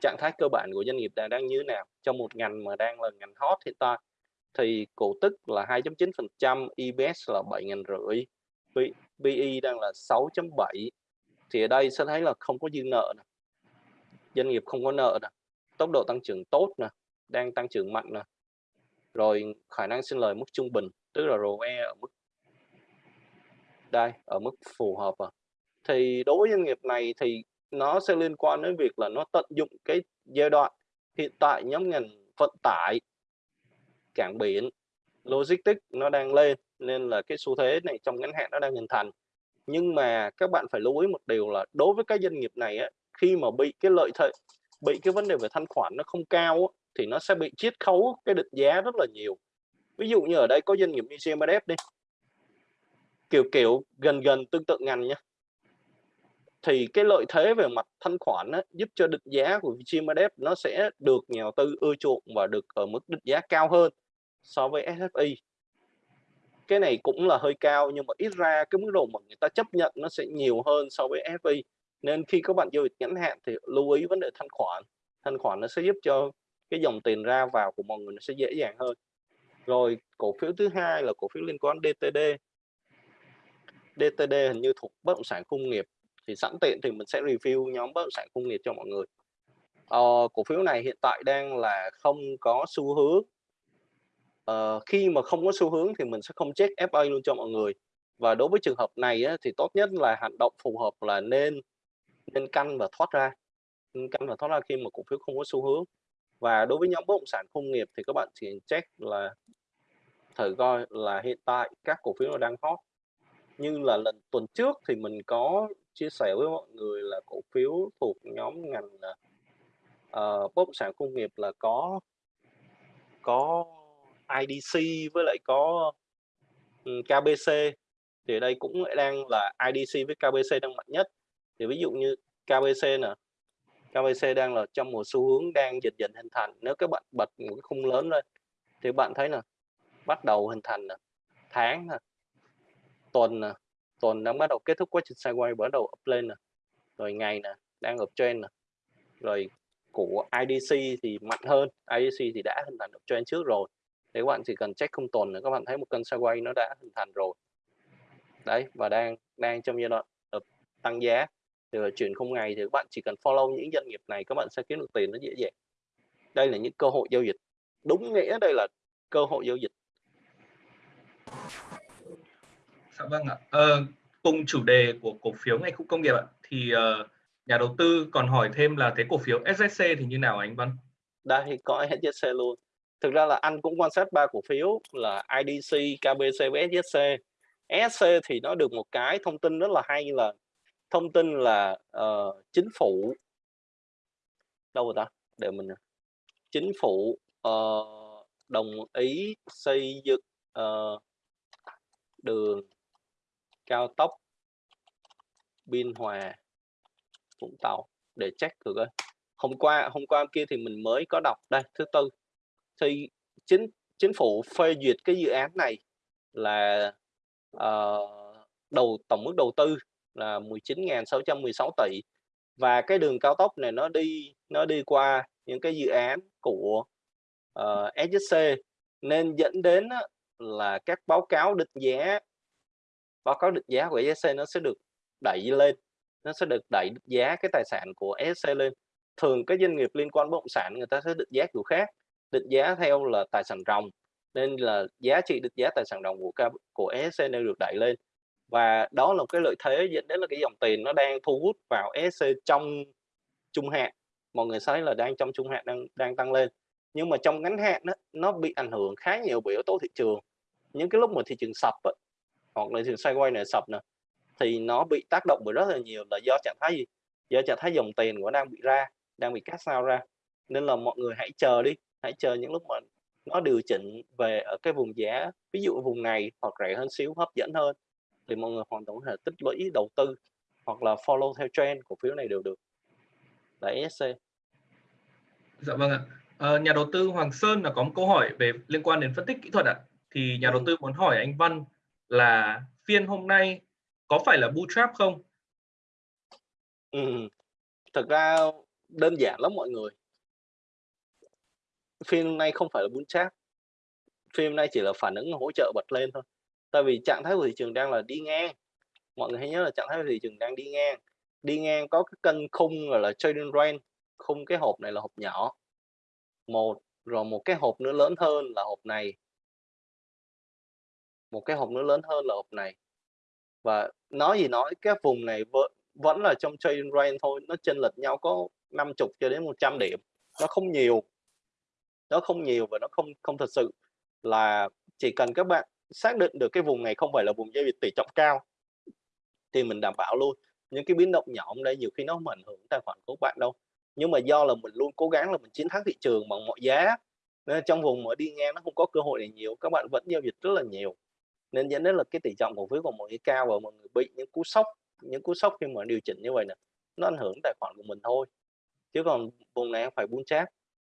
trạng thái cơ bản của doanh nghiệp đang đang như thế nào. Trong một ngành mà đang là ngành hot hiện tại thì cổ tức là 2.9%, EPS là 7 ngàn rưỡi, PE đang là 6.7 thì ở đây sẽ thấy là không có dư nợ nè. Doanh nghiệp không có nợ nè, tốc độ tăng trưởng tốt nè, đang tăng trưởng mạnh nè. Rồi khả năng sinh lời mức trung bình, tức là ROE ở mức đây ở mức phù hợp à. Thì đối với doanh nghiệp này thì nó sẽ liên quan đến việc là nó tận dụng cái giai đoạn hiện tại nhóm ngành vận tải cảng biển logistics nó đang lên nên là cái xu thế này trong ngắn hạn nó đang hình thành. Nhưng mà các bạn phải lưu ý một điều là đối với các doanh nghiệp này á, khi mà bị cái lợi thế bị cái vấn đề về thanh khoản nó không cao á, thì nó sẽ bị chiết khấu cái định giá rất là nhiều. Ví dụ như ở đây có doanh nghiệp như GMF đi. Kiểu kiểu gần gần tương tự ngành nhé thì cái lợi thế về mặt thanh khoản á, giúp cho định giá của GMF nó sẽ được nhà đầu tư ưa chuộng và được ở mức định giá cao hơn so với SFI cái này cũng là hơi cao nhưng mà ít ra cái mức độ mà người ta chấp nhận nó sẽ nhiều hơn so với FI nên khi các bạn giao dịch ngắn hạn thì lưu ý vấn đề thanh khoản. Thanh khoản nó sẽ giúp cho cái dòng tiền ra vào của mọi người nó sẽ dễ dàng hơn. Rồi cổ phiếu thứ hai là cổ phiếu liên quan DTD DTD hình như thuộc bất động sản công nghiệp. Thì sẵn tiện thì mình sẽ review nhóm bất động sản công nghiệp cho mọi người. Ờ, cổ phiếu này hiện tại đang là không có xu hướng uh, khi mà không có xu hướng thì mình sẽ không check FA luôn cho mọi người. Và đối với trường hợp này á, thì tốt nhất là hành động phù hợp là nên nên canh và thoát ra. Nên canh và thoát ra khi mà cổ phiếu không có xu hướng. Và đối với nhóm bất động sản công nghiệp thì các bạn chỉ check là thử coi là hiện tại các cổ phiếu nó đang hot. Như là lần tuần trước thì mình có chia sẻ với mọi người là cổ phiếu thuộc nhóm ngành uh, bất động sản công nghiệp là có có IDC với lại có ừ, KBC thì ở đây cũng đang là IDC với KBC đang mạnh nhất. Thì ví dụ như KBC nè KBC đang là trong một xu hướng đang dần dần hình thành. Nếu các bạn bật một cái khung lớn lên, thì bạn thấy nè, bắt đầu hình thành nè, tháng nè, tuần nè, tuần đang bắt đầu kết thúc quá trình sideways, bắt đầu up lên nè, rồi ngày nè, đang uptrend nè. Rồi của IDC thì mạnh hơn IDC thì đã hình thành uptrend trước rồi thì các bạn chỉ cần check không tuần là các bạn thấy một cân sideways nó đã hình thành rồi. Đấy và đang đang trong giai đoạn tăng giá. Thì chuyển không ngày thì các bạn chỉ cần follow những doanh nghiệp này các bạn sẽ kiếm được tiền nó dễ dàng. Đây là những cơ hội giao dịch. Đúng nghĩa đây là cơ hội giao dịch. Dạ vâng ạ. Ờ, cùng chủ đề của cổ phiếu ngành khu công nghiệp ạ, thì uh, nhà đầu tư còn hỏi thêm là cái cổ phiếu SSC thì như nào anh Văn? Đây có SSC luôn thực ra là anh cũng quan sát ba cổ phiếu là IDC, KBC và SSC. SC thì nó được một cái thông tin rất là hay là thông tin là uh, chính phủ đâu rồi ta? Để mình chính phủ uh, đồng ý xây dựng uh, đường cao tốc Biên Hòa Vũng Tàu để check được hôm qua hôm qua kia thì mình mới có đọc đây. Thứ tư thì chính chính phủ phê duyệt cái dự án này là uh, đầu tổng mức đầu tư là 19.616 tỷ. Và cái đường cao tốc này nó đi nó đi qua những cái dự án của ờ, uh, SSC nên dẫn đến là các báo cáo định giá báo cáo định giá của SSC nó sẽ được đẩy lên nó sẽ được đẩy giá cái tài sản của SSC lên. Thường các doanh nghiệp liên quan bất động sản người ta sẽ định giá kiểu khác định giá theo là tài sản ròng nên là giá trị định giá tài sản ròng của của ESC đang được đẩy lên. Và đó là một cái lợi thế dẫn đến là cái dòng tiền nó đang thu hút vào ESC trong trung hạn. Mọi người thấy là đang trong trung hạn đang đang tăng lên. Nhưng mà trong ngắn hạn đó, nó bị ảnh hưởng khá nhiều bởi yếu tố thị trường. Những cái lúc mà thị trường sập á, hoặc là thị trường sideways này sập nè thì nó bị tác động bởi rất là nhiều là do trạng thái gì? Do trạng thái dòng tiền của đang bị ra đang bị cắt sao ra. Nên là mọi người hãy chờ đi hãy chờ những lúc mà nó điều chỉnh về ở cái vùng giá ví dụ vùng này hoặc rẻ hơn xíu hấp dẫn hơn thì mọi người hoàn toàn có thể tích lũy đầu tư hoặc là follow theo trend cổ phiếu này đều được là ESC Dạ vâng ạ. À, nhà đầu tư Hoàng Sơn là có một câu hỏi về liên quan đến phân tích kỹ thuật ạ. Thì nhà đầu ừ. tư muốn hỏi anh Văn là phiên hôm nay có phải là bootstrap không? Ừm, thực ra đơn giản lắm mọi người phim nay không phải là bún chát phim nay chỉ là phản ứng hỗ trợ bật lên thôi. Tại vì trạng thái của thị trường đang là đi ngang. Mọi người hãy nhớ là trạng thái của thị trường đang đi ngang. Đi ngang có cái cân khung gọi là trading range, khung cái hộp này là hộp nhỏ. Một, rồi một cái hộp nữa lớn hơn là hộp này. Một cái hộp nữa lớn hơn là hộp này. Và nói gì nói, cái vùng này vẫn vẫn là trong trading range thôi, nó chênh lệch nhau có 50 cho đến 100 điểm. Nó không nhiều. Nó không nhiều và nó không không thật sự là chỉ cần các bạn xác định được cái vùng này không phải là vùng giao dịch tỷ trọng cao thì mình đảm bảo luôn. Những cái biến động nhỏ ở đây nhiều khi nó không ảnh hưởng tài khoản của bạn đâu. Nhưng mà do là mình luôn cố gắng là mình chiến thắng thị trường bằng mọi giá, nên trong vùng mà đi ngang nó không có cơ hội này nhiều, các bạn vẫn giao dịch rất là nhiều. Nên dẫn đến là cái tỷ trọng cổ phiếu của mọi người cao và mọi người bị những cú sốc, những cú sốc khi mà điều chỉnh như vậy nè, nó ảnh hưởng tài khoản của mình thôi. Chứ còn vùng này không phải buôn chát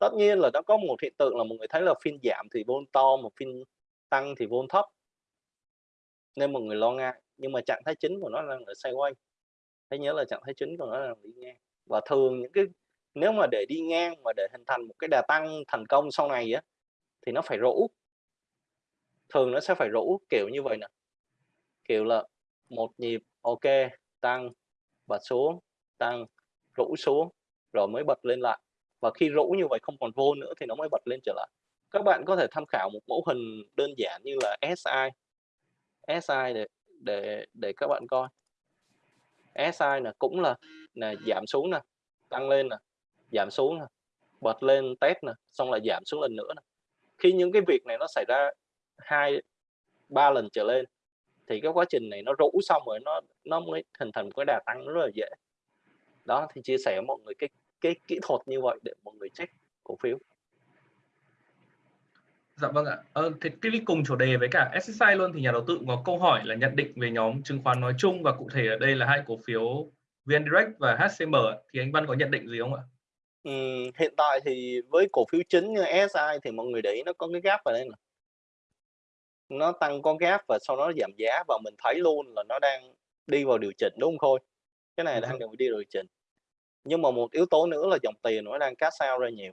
Tất nhiên là nó có một hiện tượng là mọi người thấy là phiên giảm thì vôn to, mà phiên tăng thì vôn thấp. Nên mọi người lo ngại, nhưng mà trạng thái chính của nó đang là sideways. Hãy nhớ là trạng thái chính của nó là đi ngang. Và thường những cái nếu mà để đi ngang mà để hình thành một cái đà tăng thành công sau này á thì nó phải rũ. Thường nó sẽ phải rũ kiểu như vậy nè. Kiểu là một nhịp ok, tăng, bật xuống, tăng, rũ xuống rồi mới bật lên lại. Và khi rũ như vậy không còn vô nữa thì nó mới bật lên trở lại. Các bạn có thể tham khảo một mẫu hình đơn giản như là SI. SI để để để các bạn coi. SI là cũng là là giảm xuống nè, tăng lên nè, giảm xuống nè, bật lên test nè, xong lại giảm xuống lần nữa nè. Khi những cái việc này nó xảy ra hai ba lần trở lên thì cái quá trình này nó rũ xong rồi nó nó mới hình thành một cái đà tăng rất là dễ. Đó thì chia sẻ với mọi người cái cái kỹ thuật như vậy để mọi người check cổ phiếu. Dạ vâng ạ. Ờ, thế click cùng chủ đề với cả SSI luôn thì nhà đầu tư có câu hỏi là nhận định về nhóm chứng khoán nói chung và cụ thể ở đây là hai cổ phiếu VN Direct và HCM thì anh Văn có nhận định gì không ạ? Ừm, hiện tại thì với cổ phiếu chính như SI thì mọi người để ý nó có cái gap ở đây nè. Nó tăng có gap và sau đó giảm giá và mình thấy luôn là nó đang đi vào điều chỉnh đúng không Khôi? Cái này đang rồi. đi vào điều chỉnh. Nhưng mà một yếu tố nữa là dòng tiền nó đang cash sao ra nhiều.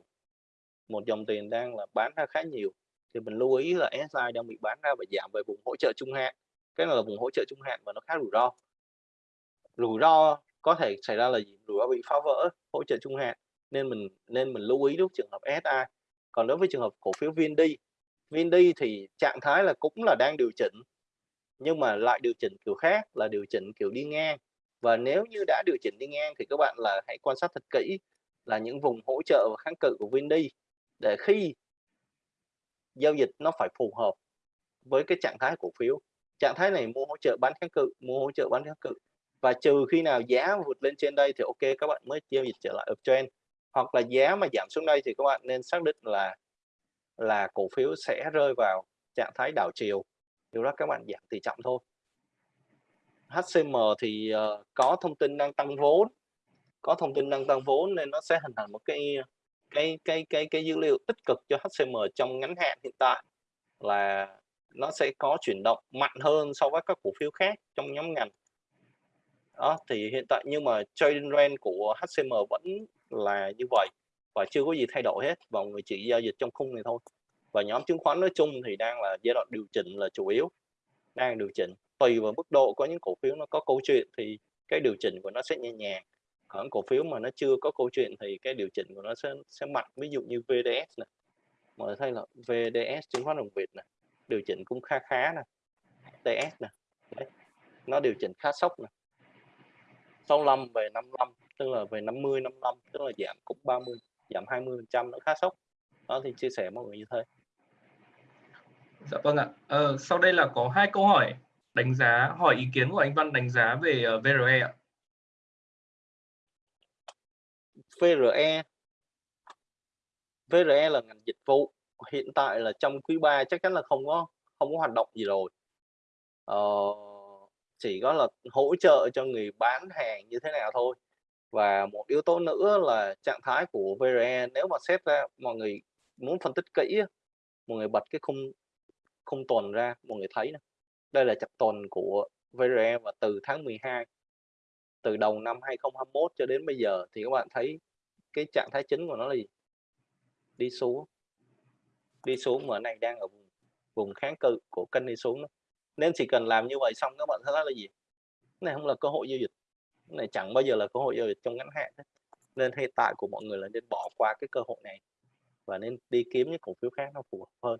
Một dòng tiền đang là bán ra khá nhiều. Thì mình lưu ý là SI đang bị bán ra và giảm về vùng hỗ trợ trung hạn. Cái này là vùng hỗ trợ trung hạn và nó khá rủi ro. Rủi ro có thể xảy ra là gì? Rủi ro bị phá vỡ hỗ trợ trung hạn nên mình nên mình lưu ý lúc trường hợp SI. Còn đối với trường hợp cổ phiếu VND, VND thì trạng thái là cũng là đang điều chỉnh nhưng mà lại điều chỉnh kiểu khác là điều chỉnh kiểu đi ngang. Và nếu như đã điều chỉnh đi ngang thì các bạn là hãy quan sát thật kỹ là những vùng hỗ trợ và kháng cự của VND để khi giao dịch nó phải phù hợp với cái trạng thái cổ phiếu. Trạng thái này mua hỗ trợ bán kháng cự, mua hỗ trợ bán kháng cự. Và trừ khi nào giá vượt lên trên đây thì ok các bạn mới giao dịch trở lại uptrend. Hoặc là giá mà giảm xuống đây thì các bạn nên xác định là là cổ phiếu sẽ rơi vào trạng thái đảo chiều. Điều đó các bạn giảm tỷ trọng thôi. HCM thì uh, có thông tin đang tăng vốn, có thông tin đang tăng vốn nên nó sẽ hình thành một cái cái cái cái cái dữ liệu tích cực cho HCM trong ngắn hạn hiện tại là nó sẽ có chuyển động mạnh hơn so với các cổ phiếu khác trong nhóm ngành. Đó thì hiện tại nhưng mà trading range của HCM vẫn là như vậy và chưa có gì thay đổi hết và người chỉ giao dịch trong khung này thôi. Và nhóm chứng khoán nói chung thì đang là giai đoạn điều chỉnh là chủ yếu, đang điều chỉnh tùy vào mức độ có những cổ phiếu nó có câu chuyện thì cái điều chỉnh của nó sẽ nhẹ nhàng. Còn cổ phiếu mà nó chưa có câu chuyện thì cái điều chỉnh của nó sẽ sẽ mạnh ví dụ như VDS này mọi người thấy là VDS chứng khoán đồng Việt này điều chỉnh cũng khá khá nè. TS nè Đấy. nó điều chỉnh khá sốc nè. 65 về 55 tức là về 50 55 tức là giảm cũng 30 giảm 20 phần trăm nó khá sốc. Đó thì chia sẻ mọi người như thế. Dạ vâng ạ. Ờ, sau đây là có hai câu hỏi đánh giá hỏi ý kiến của anh Văn đánh giá về ờ, VRE ạ. VRE VRE là ngành dịch vụ hiện tại là trong quý 3 chắc chắn là không có không có hoạt động gì rồi ờ, chỉ có là hỗ trợ cho người bán hàng như thế nào thôi và một yếu tố nữa là trạng thái của VRE nếu mà xét ra mọi người muốn phân tích kỹ mọi người bật cái khung khung tuần ra mọi người thấy này đây là chặt tuần của VRE và từ tháng 12 từ đầu năm 2021 cho đến bây giờ, thì các bạn thấy cái trạng thái chính của nó là gì? Đi xuống. Đi xuống mà này đang ở vùng vùng kháng cự của kênh đi xuống đó. Nên chỉ cần làm như vậy xong các bạn thấy là gì? Cái này không là cơ hội giao dịch. Cái này chẳng bao giờ là cơ hội giao dịch trong ngắn hạn Đó. Nên hiện tại của mọi người là nên bỏ qua cái cơ hội này và nên đi kiếm những cổ phiếu khác nó phù hợp hơn.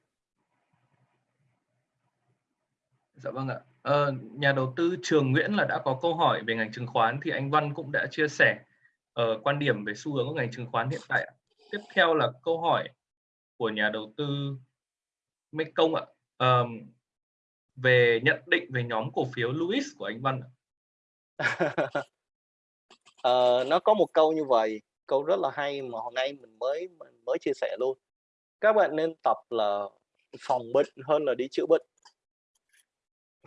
Dạ vâng ạ. Ờ, nhà đầu tư Trường Nguyễn là đã có câu hỏi về ngành chứng khoán thì anh Văn cũng đã chia sẻ uh, quan điểm về xu hướng của ngành chứng khoán hiện tại. Tiếp theo là câu hỏi của nhà đầu tư Mekong ạ. Uh, về nhận định về nhóm cổ phiếu Louis của anh Văn. uh, nó có một câu như vậy, câu rất là hay mà hôm nay mình mới mình mới chia sẻ luôn. Các bạn nên tập là phòng bệnh hơn là đi chữa bệnh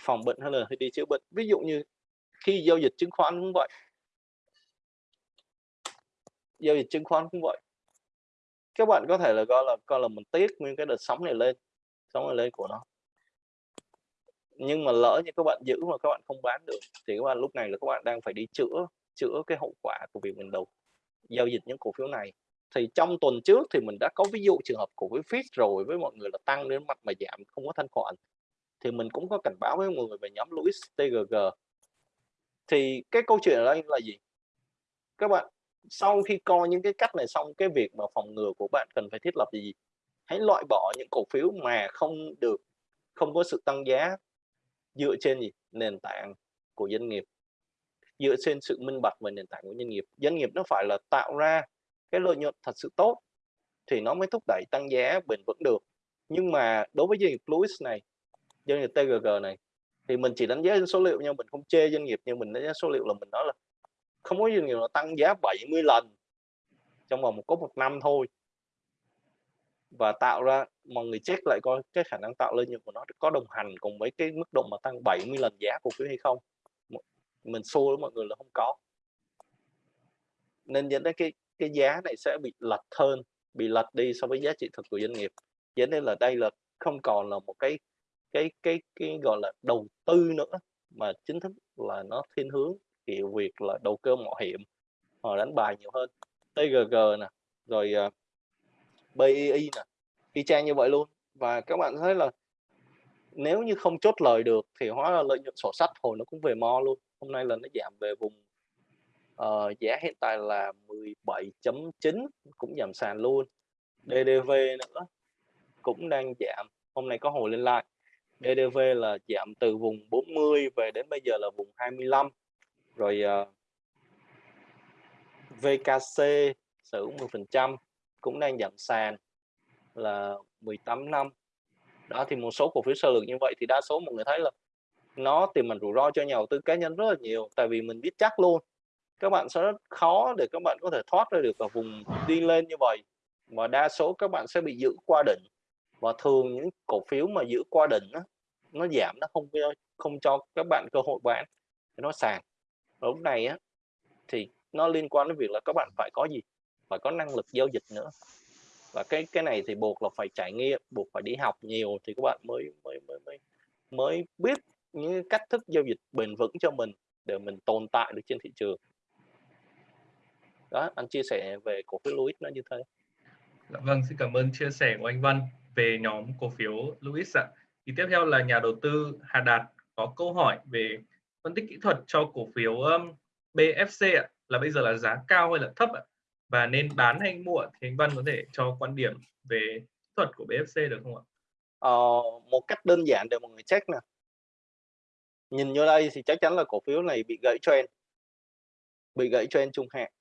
phòng bệnh hay là đi chữa bệnh. Ví dụ như khi giao dịch chứng khoán cũng vậy. Giao dịch chứng khoán cũng vậy. Các bạn có thể là coi là coi là mình tiếc nguyên cái đợt sóng này lên, sóng này lên của nó. Nhưng mà lỡ như các bạn giữ mà các bạn không bán được, thì các bạn lúc này là các bạn đang phải đi chữa chữa cái hậu quả của việc mình đầu, giao dịch những cổ phiếu này. Thì trong tuần trước thì mình đã có ví dụ trường hợp cổ phiếu fit rồi với mọi người là tăng đến mặt mà giảm, không có thanh khoản thì mình cũng có cảnh báo với mọi người về nhóm Louis TGG thì cái câu chuyện ở đây là gì? Các bạn, sau khi coi những cái cách này xong, cái việc mà phòng ngừa của bạn cần phải thiết lập gì? Hãy loại bỏ những cổ phiếu mà không được, không có sự tăng giá dựa trên gì? Nền tảng của doanh nghiệp. Dựa trên sự minh bạch về nền tảng của doanh nghiệp. Doanh nghiệp nó phải là tạo ra cái lợi nhuận thật sự tốt thì nó mới thúc đẩy tăng giá bền vững được. Nhưng mà đối với doanh nghiệp Louis này doanh nghiệp TGG này. Thì mình chỉ đánh giá số liệu nhưng mình không chê doanh nghiệp, nhưng mình đánh giá số liệu là mình nói là không có doanh nghiệp nào tăng giá 70 lần trong vòng một có một năm thôi. Và tạo ra, mọi người check lại coi cái khả năng tạo lợi nhuận của nó có đồng hành cùng với cái mức độ mà tăng 70 lần giá cổ phiếu hay không. Mình xô với mọi người là không có. Nên dẫn đến cái cái giá này sẽ bị lật hơn, bị lật đi so với giá trị thực của doanh nghiệp. Dẫn đến là đây là không còn là một cái cái cái cái gọi là đầu tư nữa mà chính thức là nó thiên hướng kiểu việc là đầu cơ mạo hiểm họ đánh bài nhiều hơn. TGG nè rồi ờ, uh, BII nè y chang như vậy luôn. Và các bạn thấy là nếu như không chốt lời được thì hóa là lợi nhuận sổ sách hồi nó cũng về mo luôn. Hôm nay là nó giảm về vùng uh, giá hiện tại là 17.9 cũng giảm sàn luôn. DDV nữa cũng đang giảm. Hôm nay có hồi lên lại DDV là giảm từ vùng 40 về đến bây giờ là vùng 25 rồi ờ, uh, VKC sử hữu 10% cũng đang giảm sàn là 18 năm. Đó thì một số cổ phiếu sơ lược như vậy thì đa số mọi người thấy là nó tiềm ẩn rủi ro cho nhà đầu tư cá nhân rất là nhiều tại vì mình biết chắc luôn các bạn sẽ rất khó để các bạn có thể thoát ra được ở vùng đi lên như vậy. Mà đa số các bạn sẽ bị giữ qua đỉnh và thường những cổ phiếu mà giữ qua đỉnh đó, nó giảm nó không không cho các bạn cơ hội bán nó sàn. Lúc này á thì nó liên quan đến việc là các bạn phải có gì? Phải có năng lực giao dịch nữa. Và cái cái này thì buộc là phải trải nghiệm buộc phải đi học nhiều thì các bạn mới mới mới mới mới biết những cách thức giao dịch bền vững cho mình để mình tồn tại được trên thị trường. Đó anh chia sẻ về cổ phiếu Louis nó như thế. Dạ vâng xin cảm ơn chia sẻ của anh Văn về nhóm cổ phiếu Louis ạ. Thì tiếp theo là nhà đầu tư Hà Đạt có câu hỏi về phân tích kỹ thuật cho cổ phiếu um, BFC ạ. Là bây giờ là giá cao hay là thấp ạ? Và nên bán hay mua thì anh Văn có thể cho quan điểm về kỹ thuật của BFC được không ạ? Ờ, một cách đơn giản để mọi người check nè. Nhìn vô đây thì chắc chắn là cổ phiếu này bị gãy trend. Bị gãy trend trung hạn.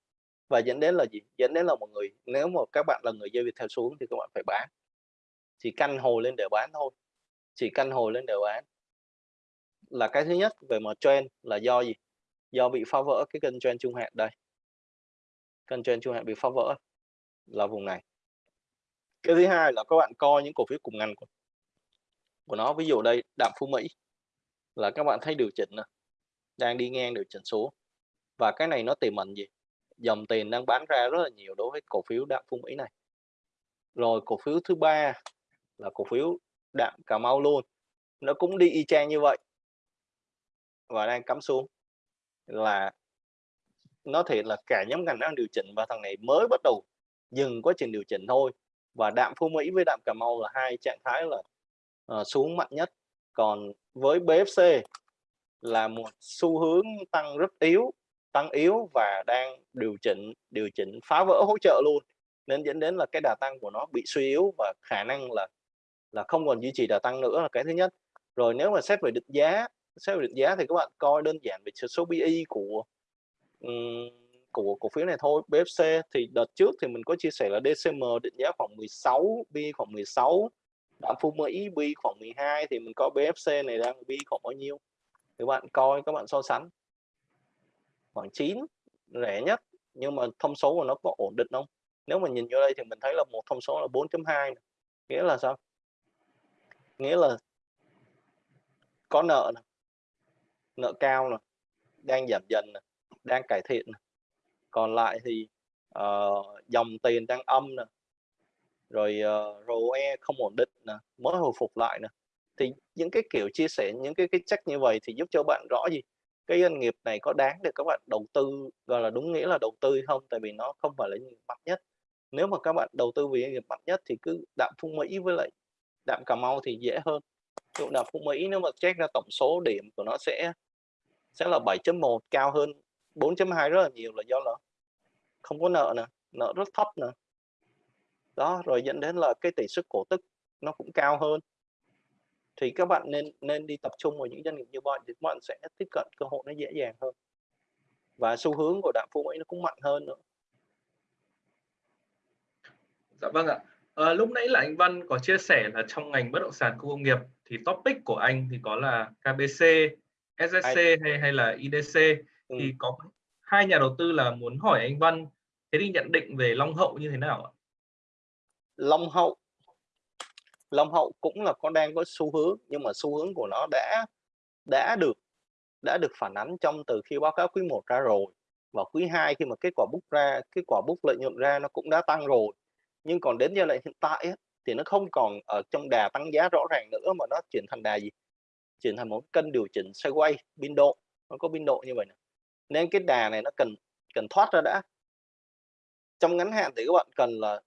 Và dẫn đến là gì? Dẫn đến là mọi người nếu mà các bạn là người giao dịch theo xuống thì các bạn phải bán chỉ căn hồi lên để bán thôi. Chỉ căn hồi lên để bán. Là cái thứ nhất về mặt trend là do gì? Do bị phá vỡ cái kênh trend trung hạn đây. Kênh trend trung hạn bị phá vỡ là vùng này. Cái thứ hai là các bạn coi những cổ phiếu cùng ngành của, của nó. Ví dụ đây đạm phú mỹ là các bạn thấy điều chỉnh đang đi ngang điều chỉnh xuống và cái này nó tiềm ẩn gì? Dòng tiền đang bán ra rất là nhiều đối với cổ phiếu đạm phú mỹ này. Rồi cổ phiếu thứ ba là cổ phiếu đạm cà mau luôn. Nó cũng đi y chang như vậy và đang cắm xuống. Là nó thể là cả nhóm ngành đang điều chỉnh và thằng này mới bắt đầu dừng quá trình điều chỉnh thôi. Và đạm Phú Mỹ với đạm Cà Mau là hai trạng thái là uh, xuống mạnh nhất. Còn với BFC là một xu hướng tăng rất yếu tăng yếu và đang điều chỉnh điều chỉnh phá vỡ hỗ trợ luôn. Nên dẫn đến là cái đà tăng của nó bị suy yếu và khả năng là là không còn duy trì đà tăng nữa là cái thứ nhất. Rồi nếu mà xét về định giá xét về định giá thì các bạn coi đơn giản về số PE của um, của cổ phiếu này thôi. BFC thì đợt trước thì mình có chia sẻ là DCM định giá khoảng 16 bi khoảng 16 đạm Phu Mỹ bi khoảng 12 thì mình có BFC này đang bi khoảng bao nhiêu? Các bạn coi các bạn so sánh. Khoảng 9 rẻ nhất nhưng mà thông số của nó có ổn định không? Nếu mà nhìn vô đây thì mình thấy là một thông số là 4.2 nghĩa là sao? Nghĩa là có nợ này, nợ cao nè đang giảm dần nè đang cải thiện này. còn lại thì uh, dòng tiền đang âm nè rồi ờ, uh, ROE không ổn định nè mới hồi phục lại nè. Thì những cái kiểu chia sẻ những cái cái chắc như vậy thì giúp cho bạn rõ gì? Cái doanh nghiệp này có đáng để các bạn đầu tư gọi là đúng nghĩa là đầu tư không? Tại vì nó không phải là doanh nghiệp mạnh nhất. Nếu mà các bạn đầu tư vì doanh nghiệp mạnh nhất thì cứ đạm phung mỹ với lại đạm cà mau thì dễ hơn. Dụ đạm phú mỹ, nếu mà check ra tổng số điểm của nó sẽ sẽ là 7.1 cao hơn 4.2 rất là nhiều là do là không có nợ nè, nợ rất thấp nè. Đó, rồi dẫn đến là cái tỷ suất cổ tức nó cũng cao hơn. Thì các bạn nên nên đi tập trung vào những doanh nghiệp như vậy thì các bạn sẽ tiếp cận cơ hội nó dễ dàng hơn. Và xu hướng của đạm phú mỹ nó cũng mạnh hơn nữa. Dạ vâng ạ à, lúc nãy là anh Văn có chia sẻ là trong ngành bất động sản khu công nghiệp thì topic của anh thì có là KBC SSC hay hay là IDC ừ. thì có hai nhà đầu tư là muốn hỏi anh Văn thế thì nhận định về Long Hậu như thế nào ạ? Long Hậu Long Hậu cũng là có đang có xu hướng nhưng mà xu hướng của nó đã đã được đã được phản ánh trong từ khi báo cáo quý 1 ra rồi và quý 2 khi mà kết quả bút ra kết quả bút lợi nhuận ra nó cũng đã tăng rồi nhưng còn đến giai đoạn hiện tại ấy, thì nó không còn ở trong đà tăng giá rõ ràng nữa mà nó chuyển thành đà gì? Chuyển thành một cân điều chỉnh sideways biên độ nó có biên độ như vậy này. nên cái đà này nó cần cần thoát ra đã. Trong ngắn hạn thì các bạn cần là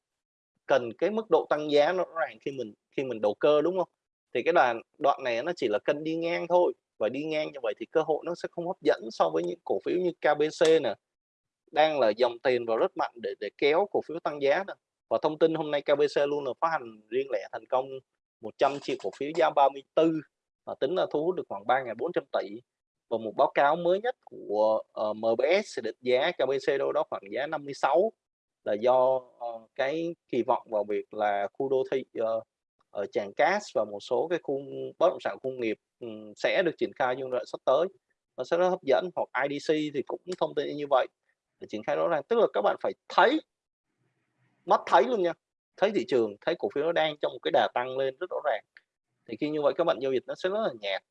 cần cái mức độ tăng giá nó rõ ràng khi mình khi mình đầu cơ đúng không? Thì cái đoạn đoạn này nó chỉ là cân đi ngang thôi. Và đi ngang như vậy thì cơ hội nó sẽ không hấp dẫn so với những cổ phiếu như KBC nè đang là dòng tiền vào rất mạnh để để kéo cổ phiếu tăng giá nè và thông tin hôm nay KBC luôn là phát hành riêng lẻ thành công 100 triệu cổ phiếu giá 34 và tính là thu hút được khoảng 3.400 tỷ. Và một báo cáo mới nhất của ờ, uh, MBS định giá KBC đâu đó khoảng giá 56 là do uh, cái kỳ vọng vào việc là khu đô thị uh, ở Tràng Cát và một số cái khu bất động sản công nghiệp um, sẽ được triển khai trong đoạn sắp tới. Nó sẽ rất hấp dẫn. Hoặc IDC thì cũng thông tin như vậy. Để triển khai rõ ràng. Tức là các bạn phải thấy mắt thấy luôn nha thấy thị trường thấy cổ phiếu nó đang trong một cái đà tăng lên rất rõ ràng. Thì khi như vậy các bạn giao dịch nó sẽ rất là nhạt.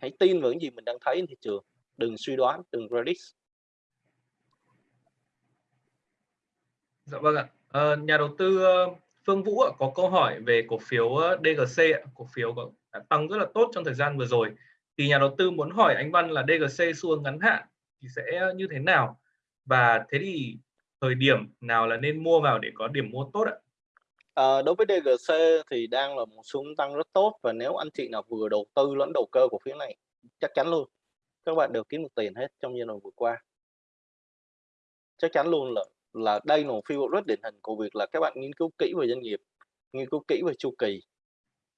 Hãy tin vào những gì mình đang thấy trên thị trường đừng suy đoán đừng predict. Dạ vâng ạ. À, nhà đầu tư ờ, Phương Vũ có câu hỏi về cổ phiếu ờ, DGC cổ phiếu đã tăng rất là tốt trong thời gian vừa rồi. Thì nhà đầu tư muốn hỏi anh Văn là DGC xu hướng ngắn hạn thì sẽ như thế nào? Và thế thì thời điểm nào là nên mua vào để có điểm mua tốt ạ? À, đối với DGC thì đang là một xu hướng tăng rất tốt và nếu anh chị nào vừa đầu tư lẫn đầu cơ của phía này chắc chắn luôn các bạn đều kiếm được tiền hết trong giai đoạn vừa qua chắc chắn luôn là là đây là một phiêu rất điển hình của việc là các bạn nghiên cứu kỹ về doanh nghiệp nghiên cứu kỹ về chu kỳ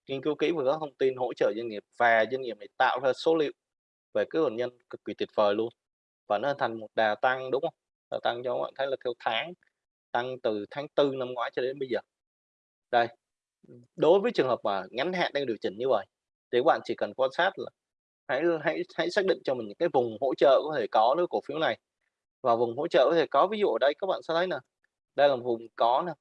nghiên cứu kỹ về các thông tin hỗ trợ doanh nghiệp và doanh nghiệp này tạo ra số liệu về cái nguồn nhân cực kỳ tuyệt vời luôn và nó thành một đà tăng đúng không đà tăng cho các bạn thấy là theo tháng, tăng từ tháng tư năm ngoái cho đến bây giờ. Đây, đối với trường hợp mà ngắn hạn đang điều chỉnh như vậy, thì các bạn chỉ cần quan sát là hãy hãy hãy xác định cho mình những cái vùng hỗ trợ có thể có đối cổ phiếu này. Và vùng hỗ trợ có thể có, ví dụ ở đây các bạn sẽ thấy nè, đây là vùng có nè.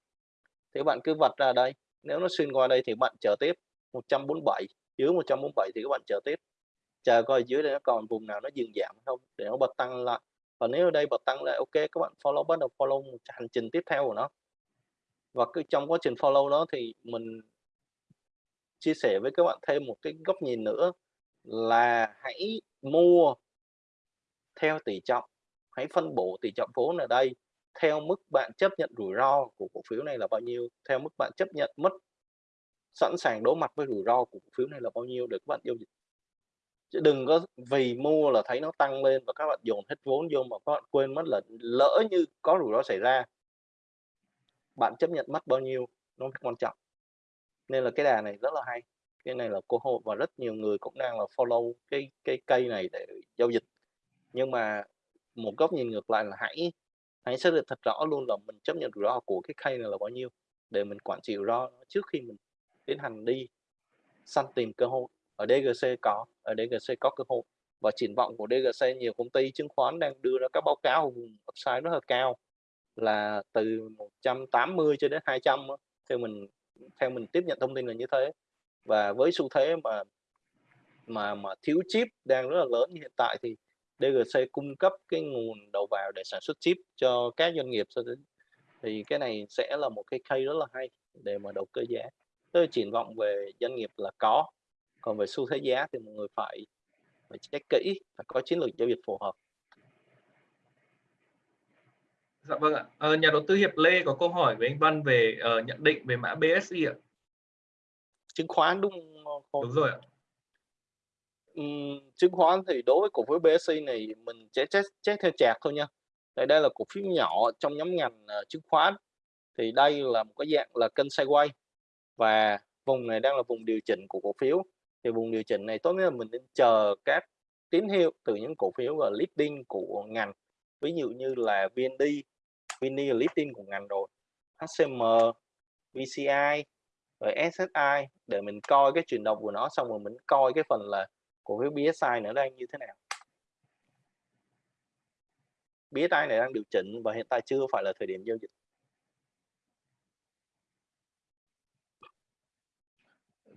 Thì các bạn cứ vạch ra đây, nếu nó xuyên qua đây thì bạn chờ tiếp 147 dưới 147 thì các bạn chờ tiếp. Chờ coi dưới đây nó còn vùng nào nó dừng giảm không, để nó bật tăng lại và nếu ở đây bật tăng lại, ok, các bạn follow, bắt đầu follow một hành trình tiếp theo của nó. Và cứ trong quá trình follow đó thì mình chia sẻ với các bạn thêm một cái góc nhìn nữa là hãy mua theo tỷ trọng, hãy phân bổ tỷ trọng vốn ở đây theo mức bạn chấp nhận rủi ro của cổ phiếu này là bao nhiêu, theo mức bạn chấp nhận mất, sẵn sàng đối mặt với rủi ro của cổ phiếu này là bao nhiêu để các bạn giao dịch chứ đừng có vì mua là thấy nó tăng lên và các bạn dồn hết vốn vô mà các bạn quên mất là lỡ như có rủi ro xảy ra. Bạn chấp nhận mất bao nhiêu nó quan trọng. Nên là cái đà này rất là hay. Cái này là cơ hội và rất nhiều người cũng đang là follow cái cái cây này để giao dịch. Nhưng mà một góc nhìn ngược lại là hãy hãy xác định thật rõ luôn là mình chấp nhận rủi ro của cái cây này là bao nhiêu để mình quản trị rủi ro trước khi mình tiến hành đi săn tìm cơ hội ở DGC có, ở DGC có cơ hội. Và triển vọng của DGC nhiều công ty chứng khoán đang đưa ra các báo cáo vùng upside rất là cao, là từ 180 cho đến 200 theo mình theo mình tiếp nhận thông tin là như thế. Và với xu thế mà mà mà thiếu chip đang rất là lớn như hiện tại thì DGC cung cấp cái nguồn đầu vào để sản xuất chip cho các doanh nghiệp. Thì cái này sẽ là một cái case rất là hay để mà đầu cơ giá. Tôi triển vọng về doanh nghiệp là có còn về xu thế giá thì mọi người phải phải check kỹ phải có chiến lược giao dịch phù hợp Dạ vâng ạ. À, nhà đầu tư Hiệp Lê có câu hỏi với anh Văn về uh, nhận định về mã BSI ạ. Chứng khoán đúng không? Đúng rồi ạ. Uhm, chứng khoán thì đối với cổ phiếu BSI này mình sẽ check, check theo chạc thôi nha. Đây đây là cổ phiếu nhỏ trong nhóm ngành uh, chứng khoán. Thì đây là một cái dạng là kênh sideways và vùng này đang là vùng điều chỉnh của cổ phiếu. Thì vùng điều chỉnh này tốt nhất là mình nên chờ các tín hiệu từ những cổ phiếu và leading của ngành. Ví dụ như là VND VND là listing của ngành rồi HCM VCI rồi SSI để mình coi cái chuyển động của nó xong rồi mình coi cái phần là cổ phiếu BSI nữa đang như thế nào. BSI này đang điều chỉnh và hiện tại chưa phải là thời điểm giao dịch.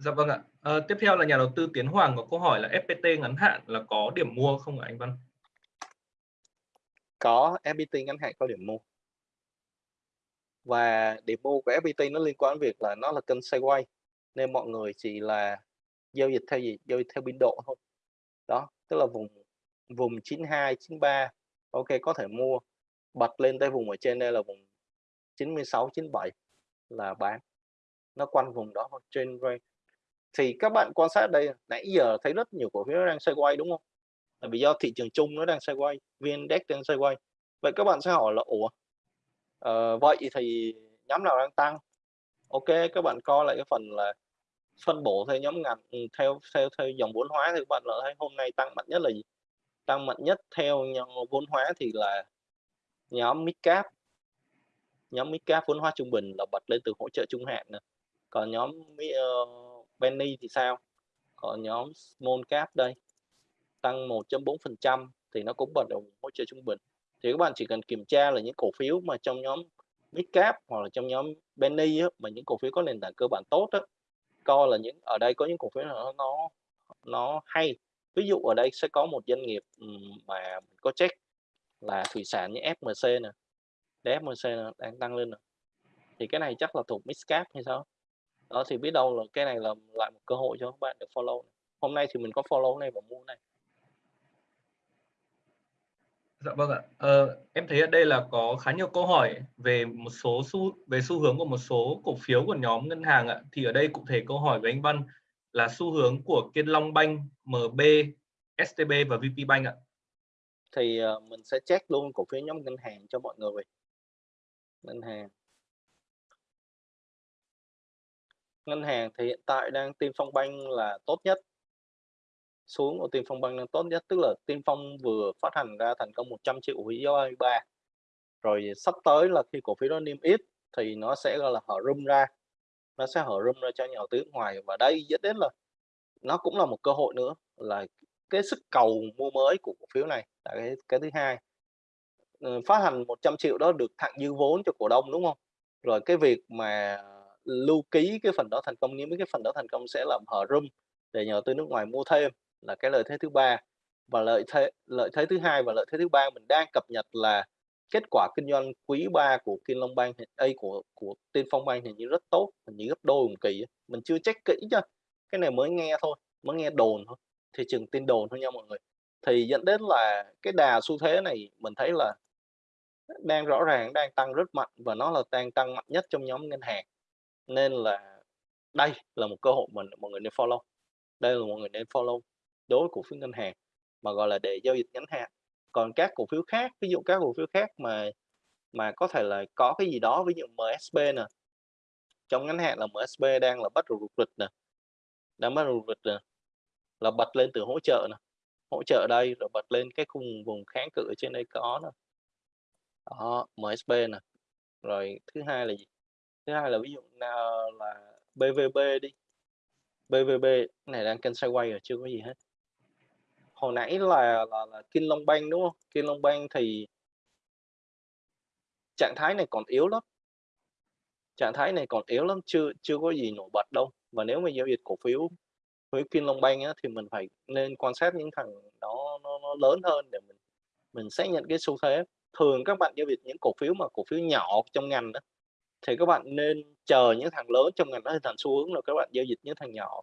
Dạ vâng ạ. À, tiếp theo là nhà đầu tư Tiến Hoàng có câu hỏi là FPT ngắn hạn là có điểm mua không ạ anh Văn? Có, FPT ngắn hạn có điểm mua. Và điểm mua của FPT nó liên quan đến việc là nó là kênh sideways nên mọi người chỉ là giao dịch theo gì? Giao dịch theo biên độ thôi. Đó tức là vùng vùng 92 93 ok có thể mua. Bật lên tới vùng ở trên đây là vùng 96 97 là bán. Nó quanh vùng đó trên range thì các bạn quan sát đây nãy giờ thấy rất nhiều cổ phiếu đang sideways đúng không là vì do thị trường chung nó đang sideways vn index đang sideways vậy các bạn sẽ hỏi là ủa Ờ, vậy thì nhóm nào đang tăng? Ok, các bạn coi lại cái phần là phân bổ theo nhóm ngành ừ, theo theo theo dòng vốn hóa thì các bạn lại thấy hôm nay tăng mạnh nhất là gì? Tăng mạnh nhất theo nhóm vốn hóa thì là nhóm midcap. Nhóm midcap vốn hóa trung bình là bật lên từ hỗ trợ trung hạn nữa Còn nhóm uh, Penny thì sao? Còn nhóm small cap đây tăng 1.4% thì nó cũng bật động hỗ trợ trung bình. Thì các bạn chỉ cần kiểm tra là những cổ phiếu mà trong nhóm Mid Cap hoặc là trong nhóm penny á, mà những cổ phiếu có nền tảng cơ bản tốt á, coi là những ở đây có những cổ phiếu nó nó nó hay. Ví dụ ở đây sẽ có một doanh nghiệp ừ, mà mình có check là thủy sản như FMC nè. FMC nè, đang tăng lên nè. Thì cái này chắc là thuộc Mid Cap hay sao? Đó thì biết đâu là cái này là lại một cơ hội cho các bạn để follow hôm nay thì mình có follow này và mua này Dạ vâng ạ. Ờ, em thấy ở đây là có khá nhiều câu hỏi về một số xu về xu hướng của một số cổ phiếu của nhóm ngân hàng ạ. Thì ở đây cụ thể câu hỏi với anh Văn là xu hướng của Kiên Long Bank, MB, STB và VP Bank ạ. Thì uh, mình sẽ check luôn cổ phiếu nhóm ngân hàng cho mọi người. Ngân hàng. Ngân hàng thì hiện tại đang Tiên Phong Bank là tốt nhất. Xuống của Tiên Phong Bank đang tốt nhất, tức là Tiên Phong vừa phát hành ra thành công 100 triệu cổ phiếu 23 rồi sắp tới là khi cổ phiếu đó niêm yết thì nó sẽ, gọi là, hở rung ra. Nó sẽ hở rung ra cho nhà đầu tư ngoài và đây dẫn đến là nó cũng là một cơ hội nữa, là cái sức cầu mua mới của cổ phiếu này là cái cái thứ hai. Ờ, phát hành 100 triệu đó được thặng dư vốn cho cổ đông, đúng không? Rồi cái việc mà lưu ký cái phần đó thành công nếu cái phần đó thành công sẽ làm hở room để nhà đầu tư nước ngoài mua thêm là cái lợi thế thứ ba. Và lợi thế lợi thế thứ hai và lợi thế thứ ba mình đang cập nhật là kết quả kinh doanh quý 3 của Kim Long Bank A của của Tiên Phong Bank thì như rất tốt, hình như gấp đôi một kỳ mình chưa check kỹ chứ cái này mới nghe thôi, mới nghe đồn thôi. Thị trường tin đồn thôi nha mọi người. Thì dẫn đến là cái đà xu thế này mình thấy là đang rõ ràng, đang tăng rất mạnh và nó là đang tăng mạnh nhất trong nhóm ngân hàng nên là đây là một cơ hội mình mọi người nên follow. Đây là mọi người nên follow đối với cổ phiếu ngân hàng, mà gọi là để giao dịch ngắn hạn. Còn các cổ phiếu khác, ví dụ các cổ phiếu khác mà mà có thể là có cái gì đó, ví dụ MSB nè. Trong ngắn hạn là MSB đang là bắt đầu rụt rịch nè, đang bắt đầu rụt rịch nè, là bật lên từ hỗ trợ nè. Hỗ trợ đây rồi bật lên cái khung vùng kháng cự ở trên đây có nè. Đó MSB nè. Rồi thứ hai là gì? Thứ hai là ví dụ nào là BVB đi. BVB này đang kênh sideways rồi chưa có gì hết. Hồi nãy là là, là Kim Long Bank đúng không? Kim Long Bank thì trạng thái này còn yếu lắm. Trạng thái này còn yếu lắm chưa chưa có gì nổi bật đâu. Và nếu mà giao dịch cổ phiếu với Kim Long Bank á, thì mình phải nên quan sát những thằng đó nó, nó lớn hơn để mình mình xác nhận cái xu thế. Thường các bạn giao dịch những cổ phiếu mà cổ phiếu nhỏ trong ngành đó thì các bạn nên chờ những thằng lớn trong ngành đó hình thành xu hướng rồi các bạn giao dịch những thằng nhỏ.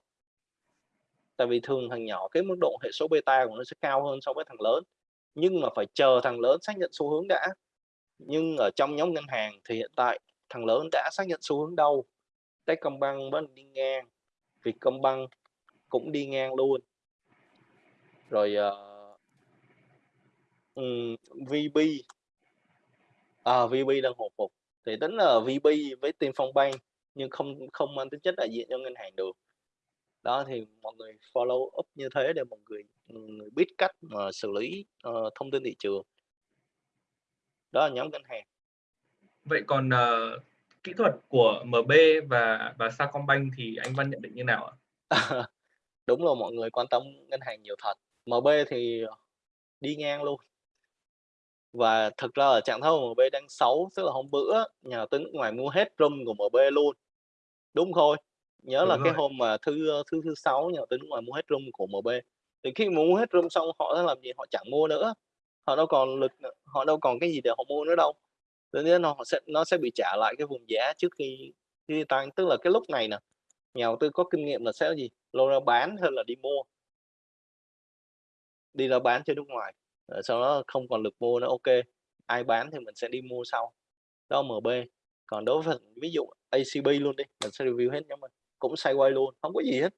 Tại vì thường thằng nhỏ cái mức độ hệ số beta của nó sẽ cao hơn so với thằng lớn. Nhưng mà phải chờ thằng lớn xác nhận xu hướng đã. Nhưng ở trong nhóm ngân hàng thì hiện tại thằng lớn đã xác nhận xu hướng đâu? Techcombank vẫn đi ngang Vietcombank cũng đi ngang luôn. Rồi uh, um, VB. À, VB đang hồi phục thì tính là VB với Tiên Phong Bank nhưng không không mang tính chất đại diện cho ngân hàng được. Đó thì mọi người follow up như thế để mọi người, người biết cách mà xử lý uh, thông tin thị trường. Đó là nhóm ngân hàng. Vậy còn uh, kỹ thuật của MB và và Sacombank thì anh Văn nhận định như nào ạ? Đúng là mọi người quan tâm ngân hàng nhiều thật. MB thì đi ngang luôn và thực ra là trạng thái của MB đang xấu tức là hôm bữa nhà đầu tư nước ngoài mua hết room của MB luôn. Đúng thôi nhớ đúng là rồi. cái hôm mà thứ thứ thứ sáu nhà đầu tư nước ngoài mua hết room của MB thì khi mà mua hết room xong họ sẽ làm gì? Họ chẳng mua nữa. Họ đâu còn lực họ đâu còn cái gì để họ mua nữa đâu. Tự nhiên nó sẽ nó sẽ bị trả lại cái vùng giá trước khi khi tăng. Tức là cái lúc này nè nhà đầu tư có kinh nghiệm là sẽ gì? Lô ra bán hơn là đi mua? Đi ra bán cho nước ngoài Ờ, sau đó không còn lực mua nữa ok. Ai bán thì mình sẽ đi mua sau. Đó MB còn đối với ví dụ ACB luôn đi mình sẽ review hết nhóm mình. Cũng sideways luôn không có gì hết.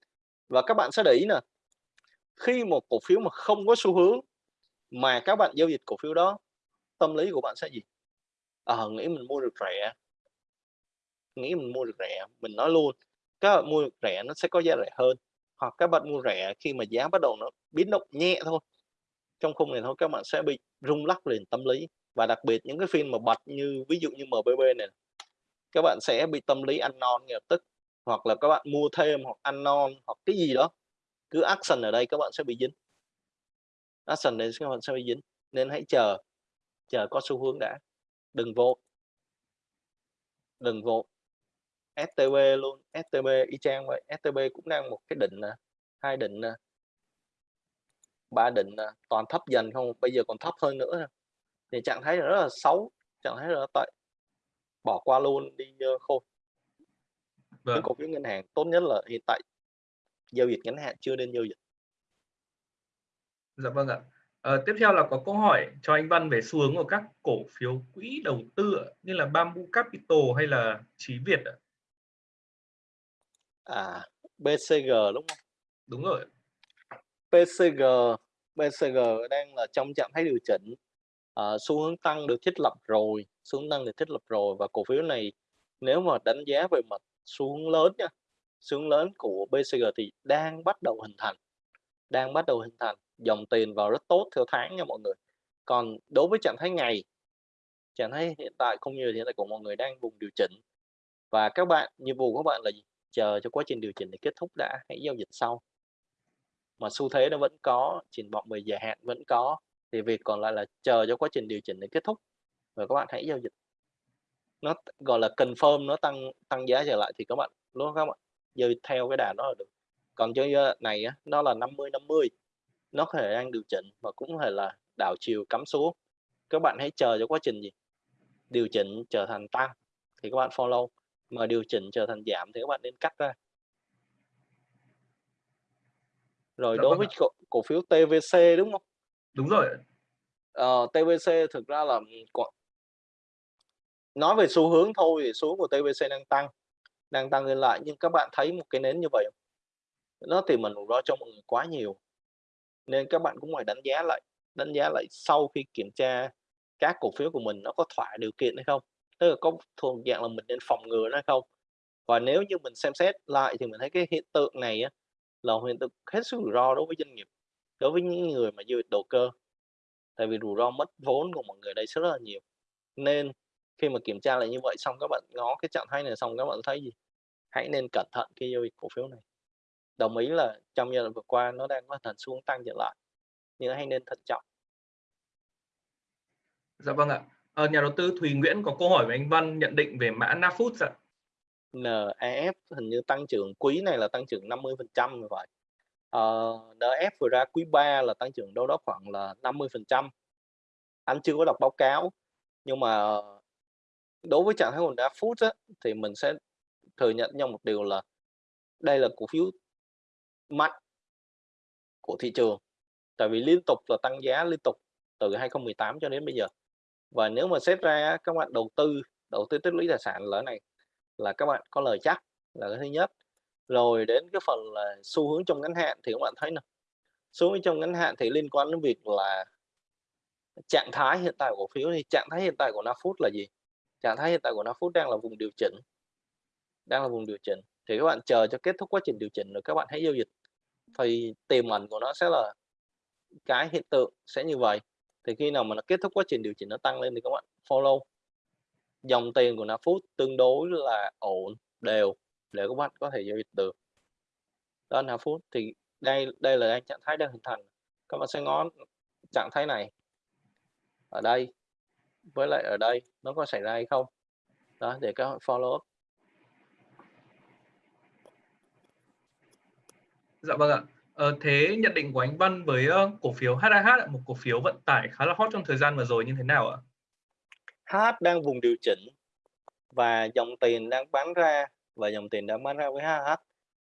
Và các bạn sẽ để ý nè khi một cổ phiếu mà không có xu hướng mà các bạn giao dịch cổ phiếu đó tâm lý của bạn sẽ gì? Ờ à, nghĩ mình mua được rẻ. Nghĩ mình mua được rẻ mình nói luôn các bạn mua được rẻ nó sẽ có giá rẻ hơn. Hoặc các bạn mua rẻ khi mà giá bắt đầu nó biến động nhẹ thôi trong khung này thôi, các bạn sẽ bị rung lắc liền tâm lý. Và đặc biệt những cái phim mà bật như, ví dụ như MBB này, các bạn sẽ bị tâm lý ăn non ngay lập tức. Hoặc là các bạn mua thêm hoặc ăn non hoặc cái gì đó. Cứ action ở đây các bạn sẽ bị dính. Action này các bạn sẽ bị dính. Nên hãy chờ. Chờ có xu hướng đã. Đừng vội đừng vội STB luôn. STB y chang vậy. STB cũng đang một cái định nè, hai định nè ba định nè toàn thấp dần không bây giờ còn thấp hơn nữa. Thì trạng thái rất là xấu trạng thái rất là tệ. Bỏ qua luôn đi uh, khôi vâng. những cổ phiếu ngân hàng tốt nhất là hiện tại. Giao dịch ngắn hạn chưa nên giao dịch. Dạ vâng ạ. À, tiếp theo là có câu hỏi cho anh Văn về xu hướng của các cổ phiếu quỹ đầu tư như là Bamboo Capital hay là Chí Việt ạ. À BCG đúng không? Đúng rồi PCG, PCG đang là trong trạng thái điều chỉnh. À, xu hướng tăng được thiết lập rồi xu hướng tăng được thiết lập rồi và cổ phiếu này nếu mà đánh giá về mặt xu hướng lớn nha xu hướng lớn của BCG thì đang bắt đầu hình thành đang bắt đầu hình thành dòng tiền vào rất tốt theo tháng nha mọi người. Còn đối với trạng thái ngày trạng thái hiện tại không như hiện tại của mọi người đang vùng điều chỉnh. Và các bạn nhiệm vụ của các bạn là gì? Chờ cho quá trình điều chỉnh để kết thúc đã. Hãy giao dịch sau mà xu thế nó vẫn có triển vọng về dài hạn vẫn có thì việc còn lại là chờ cho quá trình điều chỉnh để kết thúc. Và các bạn hãy giao dịch. Nó gọi là confirm nó tăng tăng giá trở lại thì các bạn lúc các bạn? Dơi theo cái đà đó là được. Còn cho ờ, này á, nó là 50 50 nó có thể đang điều chỉnh và cũng có thể là đảo chiều cắm xuống. Các bạn hãy chờ cho quá trình gì? Điều chỉnh trở thành tăng thì các bạn follow. Mà điều chỉnh trở thành giảm thì các bạn nên cắt ra rồi Đó đối với cổ, cổ phiếu TVC đúng không Đúng rồi. Ờ, TVC thực ra là, nói về xu hướng thôi thì xu hướng của TVC đang tăng, đang tăng lên lại, nhưng các bạn thấy một cái nến như vậy hông? Nó tiềm ẩn rủi ro cho mọi người quá nhiều. Nên các bạn cũng phải đánh giá lại, đánh giá lại sau khi kiểm tra các cổ phiếu của mình nó có thỏa điều kiện hay không, tức là có thuộc dạng là mình nên phòng ngừa nó hay không. Và nếu như mình xem xét lại thì mình thấy cái hiện tượng này á, là một hiện tượng hết sức rủi ro đối với doanh nghiệp, đối với những người mà giao dịch đầu cơ. Tại vì rủi ro mất vốn của mọi người đây rất là nhiều. Nên khi mà kiểm tra lại như vậy xong các bạn ngó cái trạng thái này xong các bạn thấy gì? Hãy nên cẩn thận khi giao dịch cổ phiếu này. Đồng ý là trong giai đoạn vừa qua nó đang có thần xuống tăng trở lại, nhưng hãy nên thận trọng. Dạ vâng ạ. à, nhà đầu tư Thùy Nguyễn có câu hỏi với anh Văn nhận định về mã Nafut ạ. NAF hình như tăng trưởng quý này là tăng trưởng 50% như vậy. uh, NF vừa ra quý 3 là tăng trưởng đâu đó khoảng là 50%. Anh chưa có đọc báo cáo, nhưng mà đối với trạng thái của phút á, thì mình sẽ thừa nhận nhau một điều là đây là cổ phiếu mạnh của thị trường. Tại vì liên tục là tăng giá liên tục từ 2018 cho đến bây giờ. Và nếu mà xét ra các bạn đầu tư, đầu tư tích lũy tài sản là này là các bạn có lời chắc là cái thứ nhất. Rồi đến cái phần là xu hướng trong ngắn hạn thì các bạn thấy nè, xu hướng trong ngắn hạn thì liên quan đến việc là trạng thái hiện tại của cổ phiếu thì trạng thái hiện tại của Nafoods là gì? Trạng thái hiện tại của Nafoods đang là vùng điều chỉnh. Đang là vùng điều chỉnh. Thì các bạn chờ cho kết thúc quá trình điều chỉnh rồi các bạn hãy giao dịch. Thì tiềm ẩn của nó sẽ là cái hiện tượng sẽ như vậy. Thì khi nào mà nó kết thúc quá trình điều chỉnh nó tăng lên thì các bạn follow. Dòng tiền của Nafut tương đối là ổn, đều để các bạn có thể giao dịch được. Đó là thì đây đây là trạng thái đang hình thành. Các bạn sẽ ngó trạng thái này. Ở đây với lại ở đây nó có xảy ra hay không. Đó để các bạn follow up. Dạ vâng ạ. Ờ, thế nhận định của anh Văn với uh, cổ phiếu HAH một cổ phiếu vận tải khá là hot trong thời gian vừa rồi như thế nào ạ? HH đang vùng điều chỉnh và dòng tiền đang bán ra và dòng tiền đang bán ra với HH.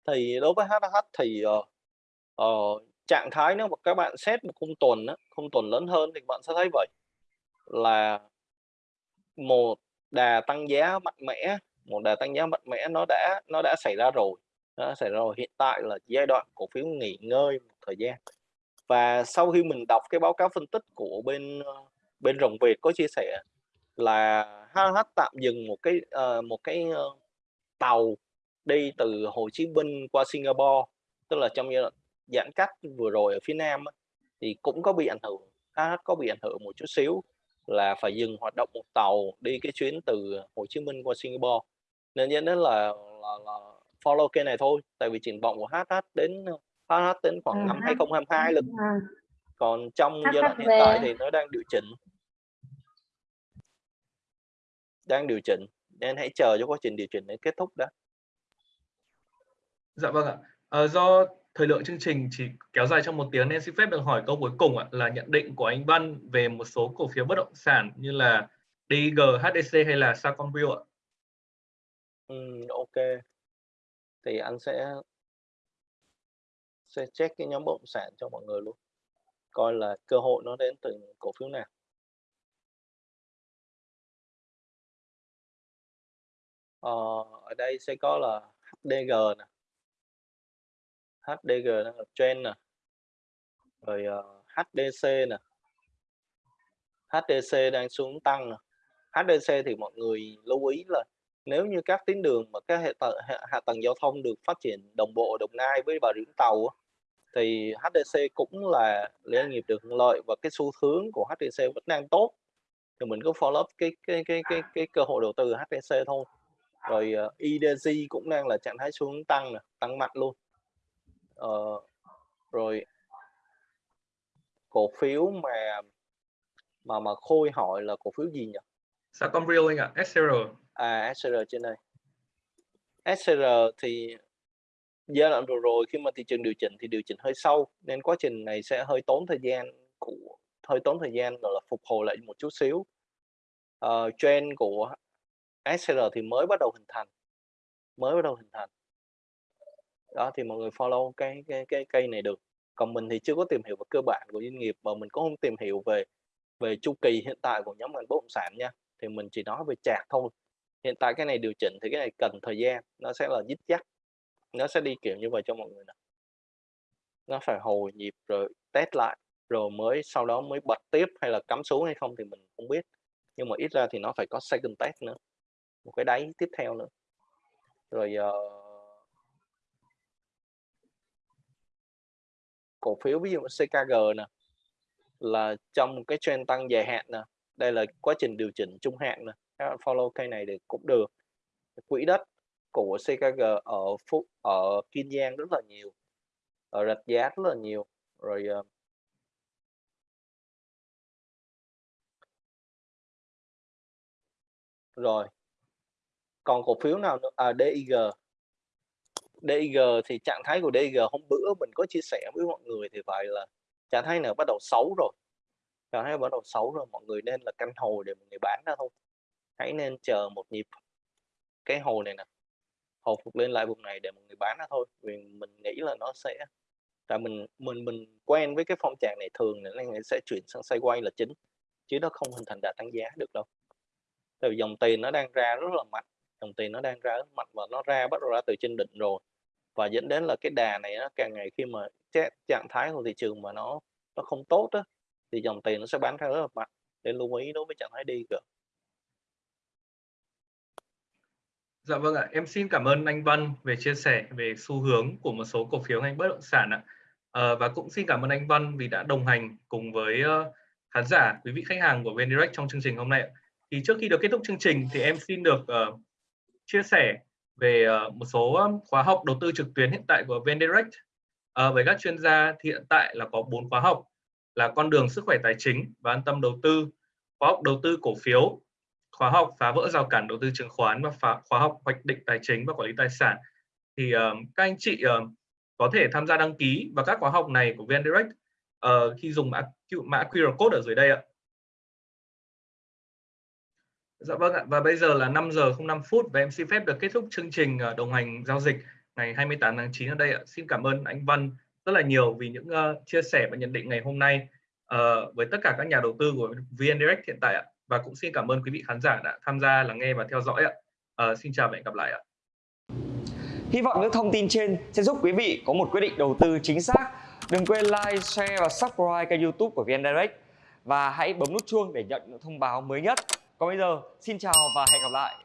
Thì đối với HH thì uh, uh, trạng thái nếu mà các bạn xét một khung tuần đó, khung tuần lớn hơn thì bạn sẽ thấy vậy là một đà tăng giá mạnh mẽ, một đà tăng giá mạnh mẽ nó đã nó đã xảy ra rồi nó đã xảy ra rồi hiện tại là giai đoạn cổ phiếu nghỉ ngơi một thời gian và sau khi mình đọc cái báo cáo phân tích của bên ờ, bên rồng Việt có chia sẻ là HH tạm dừng một cái uh, một cái uh, tàu đi từ Hồ Chí Minh qua Singapore tức là trong giai đoạn giãn cách vừa rồi ở phía Nam thì cũng có bị ảnh hưởng HH có bị ảnh hưởng một chút xíu là phải dừng hoạt động một tàu đi cái chuyến từ Hồ Chí Minh qua Singapore. Nên dẫn đến là, là, là follow kênh này thôi tại vì triển vọng của HH đến HH đến khoảng À, năm H 2022 lực à, còn trong giai đoạn hiện tại thì nó đang điều chỉnh đang điều chỉnh nên hãy chờ cho quá trình điều chỉnh đến kết thúc đã Dạ vâng ạ. Ờ, do thời lượng chương trình chỉ kéo dài trong một tiếng nên xin phép được hỏi câu cuối cùng ạ là nhận định của anh Văn về một số cổ phiếu bất động sản như là DIG, HDC hay là Sacomville ạ. Ừm, ok thì anh sẽ sẽ check cái nhóm bất động sản cho mọi người luôn coi là cơ hội nó đến từ cổ phiếu nào ờ, ở đây sẽ có là HDG nè. HDG đang là trend nè. Rồi ờ, uh, HDC nè. HDC đang xuống tăng nè. HDC thì mọi người lưu ý là nếu như các tuyến đường mà các hệ tầng hạ, hạ tầng giao thông được phát triển đồng bộ Đồng Nai với Bà Rịa Vũng Tàu thì HDC cũng là doanh nghiệp được lợi và cái xu hướng của HDC vẫn đang tốt. Thì mình cứ follow up cái cái cái cái cái cơ hội đầu tư HDC thôi rồi uh, IDG cũng đang là trạng thái xuống tăng nè tăng mạnh luôn. Uh, rồi cổ phiếu mà mà mà khôi hỏi là cổ phiếu gì nhỉ? Sacomville anh ạ, SCR. à SCR trên đây. SCR thì giai đoạn vừa rồi khi mà thị trường điều chỉnh thì điều chỉnh hơi sâu nên quá trình này sẽ hơi tốn thời gian của hơi tốn thời gian rồi là phục hồi lại một chút xíu. Uh, trend của SCR thì mới bắt đầu hình thành, mới bắt đầu hình thành. Đó, thì mọi người follow cái cái cái cây này được. Còn mình thì chưa có tìm hiểu về cơ bản của doanh nghiệp, và mình cũng không tìm hiểu về về chu kỳ hiện tại của nhóm ngành bất động sản nha. Thì mình chỉ nói về chạc thôi. Hiện tại cái này điều chỉnh thì cái này cần thời gian, nó sẽ là dít dắt, nó sẽ đi kiểu như vậy cho mọi người nè. Nó phải hồi nhịp rồi test lại, rồi mới sau đó mới bật tiếp hay là cắm xuống hay không thì mình không biết. Nhưng mà ít ra thì nó phải có second test nữa một cái đáy tiếp theo nữa. Rồi uh, cổ phiếu ví dụ CKG nè là trong cái trend tăng dài hạn nè đây là quá trình điều chỉnh trung hạn nè các bạn follow cây này thì cũng được. Quỹ đất của CKG ở Phúc ở Kiên Giang rất là nhiều ở rạch giá rất là nhiều. Rồi uh, rồi còn cổ phiếu nào nữa? À DIG DIG thì trạng thái của DIG hôm bữa mình có chia sẻ với mọi người thì vậy là trạng thái này bắt đầu xấu rồi. Trạng thái bắt đầu xấu rồi, mọi người nên là canh hồi để mọi người bán ra thôi. Hãy nên chờ một nhịp cái hồi này nè, hồi phục lên lại vùng này để mọi người bán ra thôi. Vì mình nghĩ là nó sẽ là mình mình mình quen với cái phong trạng này thường nên nó sẽ chuyển sang sideways là chính, chứ nó không hình thành đà tăng giá được đâu. Tại vì dòng tiền nó đang ra rất là mạnh dòng tiền nó đang ra ở mạnh và nó ra bắt đầu ra từ trên đỉnh rồi và dẫn đến là cái đà này nó càng ngày khi mà trạng thái của thị trường mà nó nó không tốt á thì dòng tiền nó sẽ bán ra rất là mạnh nên lưu ý đối với trạng thái đi cơ Dạ vâng ạ, em xin cảm ơn anh Văn về chia sẻ về xu hướng của một số cổ phiếu ngành bất động sản ạ. À, và cũng xin cảm ơn anh Văn vì đã đồng hành cùng với uh, khán giả, quý vị khách hàng của VnDirect trong chương trình hôm nay. Thì trước khi được kết thúc chương trình thì em xin được uh, chia sẻ về uh, một số khóa học đầu tư trực tuyến hiện tại của VnDirect. Uh, ờ, với các chuyên gia thì hiện tại là có bốn khóa học là con đường sức khỏe tài chính và an tâm đầu tư, khóa học đầu tư cổ phiếu, khóa học phá vỡ rào cản đầu tư chứng khoán và phá, khóa học hoạch định tài chính và quản lý tài sản thì uh, các anh chị uh, có thể tham gia đăng ký vào các khóa học này của VnDirect uh, khi dùng mã, mã QR code ở dưới đây ạ. Dạ vâng ạ và bây giờ là 5 giờ 05 phút và em xin phép được kết thúc chương trình ờ, đồng hành giao dịch ngày 28 tháng 9 ở đây ạ. Xin cảm ơn anh Văn rất là nhiều vì những uh, chia sẻ và nhận định ngày hôm nay uh, với tất cả các nhà đầu tư của VnDirect hiện tại ạ và cũng xin cảm ơn quý vị khán giả đã tham gia lắng nghe và theo dõi ạ. Uh, xin chào và hẹn gặp lại ạ. Hy vọng những thông tin trên sẽ giúp quý vị có một quyết định đầu tư chính xác. Đừng quên like, share và subscribe kênh YouTube của VN Direct và hãy bấm nút chuông để nhận những thông báo mới nhất. Còn bây giờ, xin chào và hẹn gặp lại.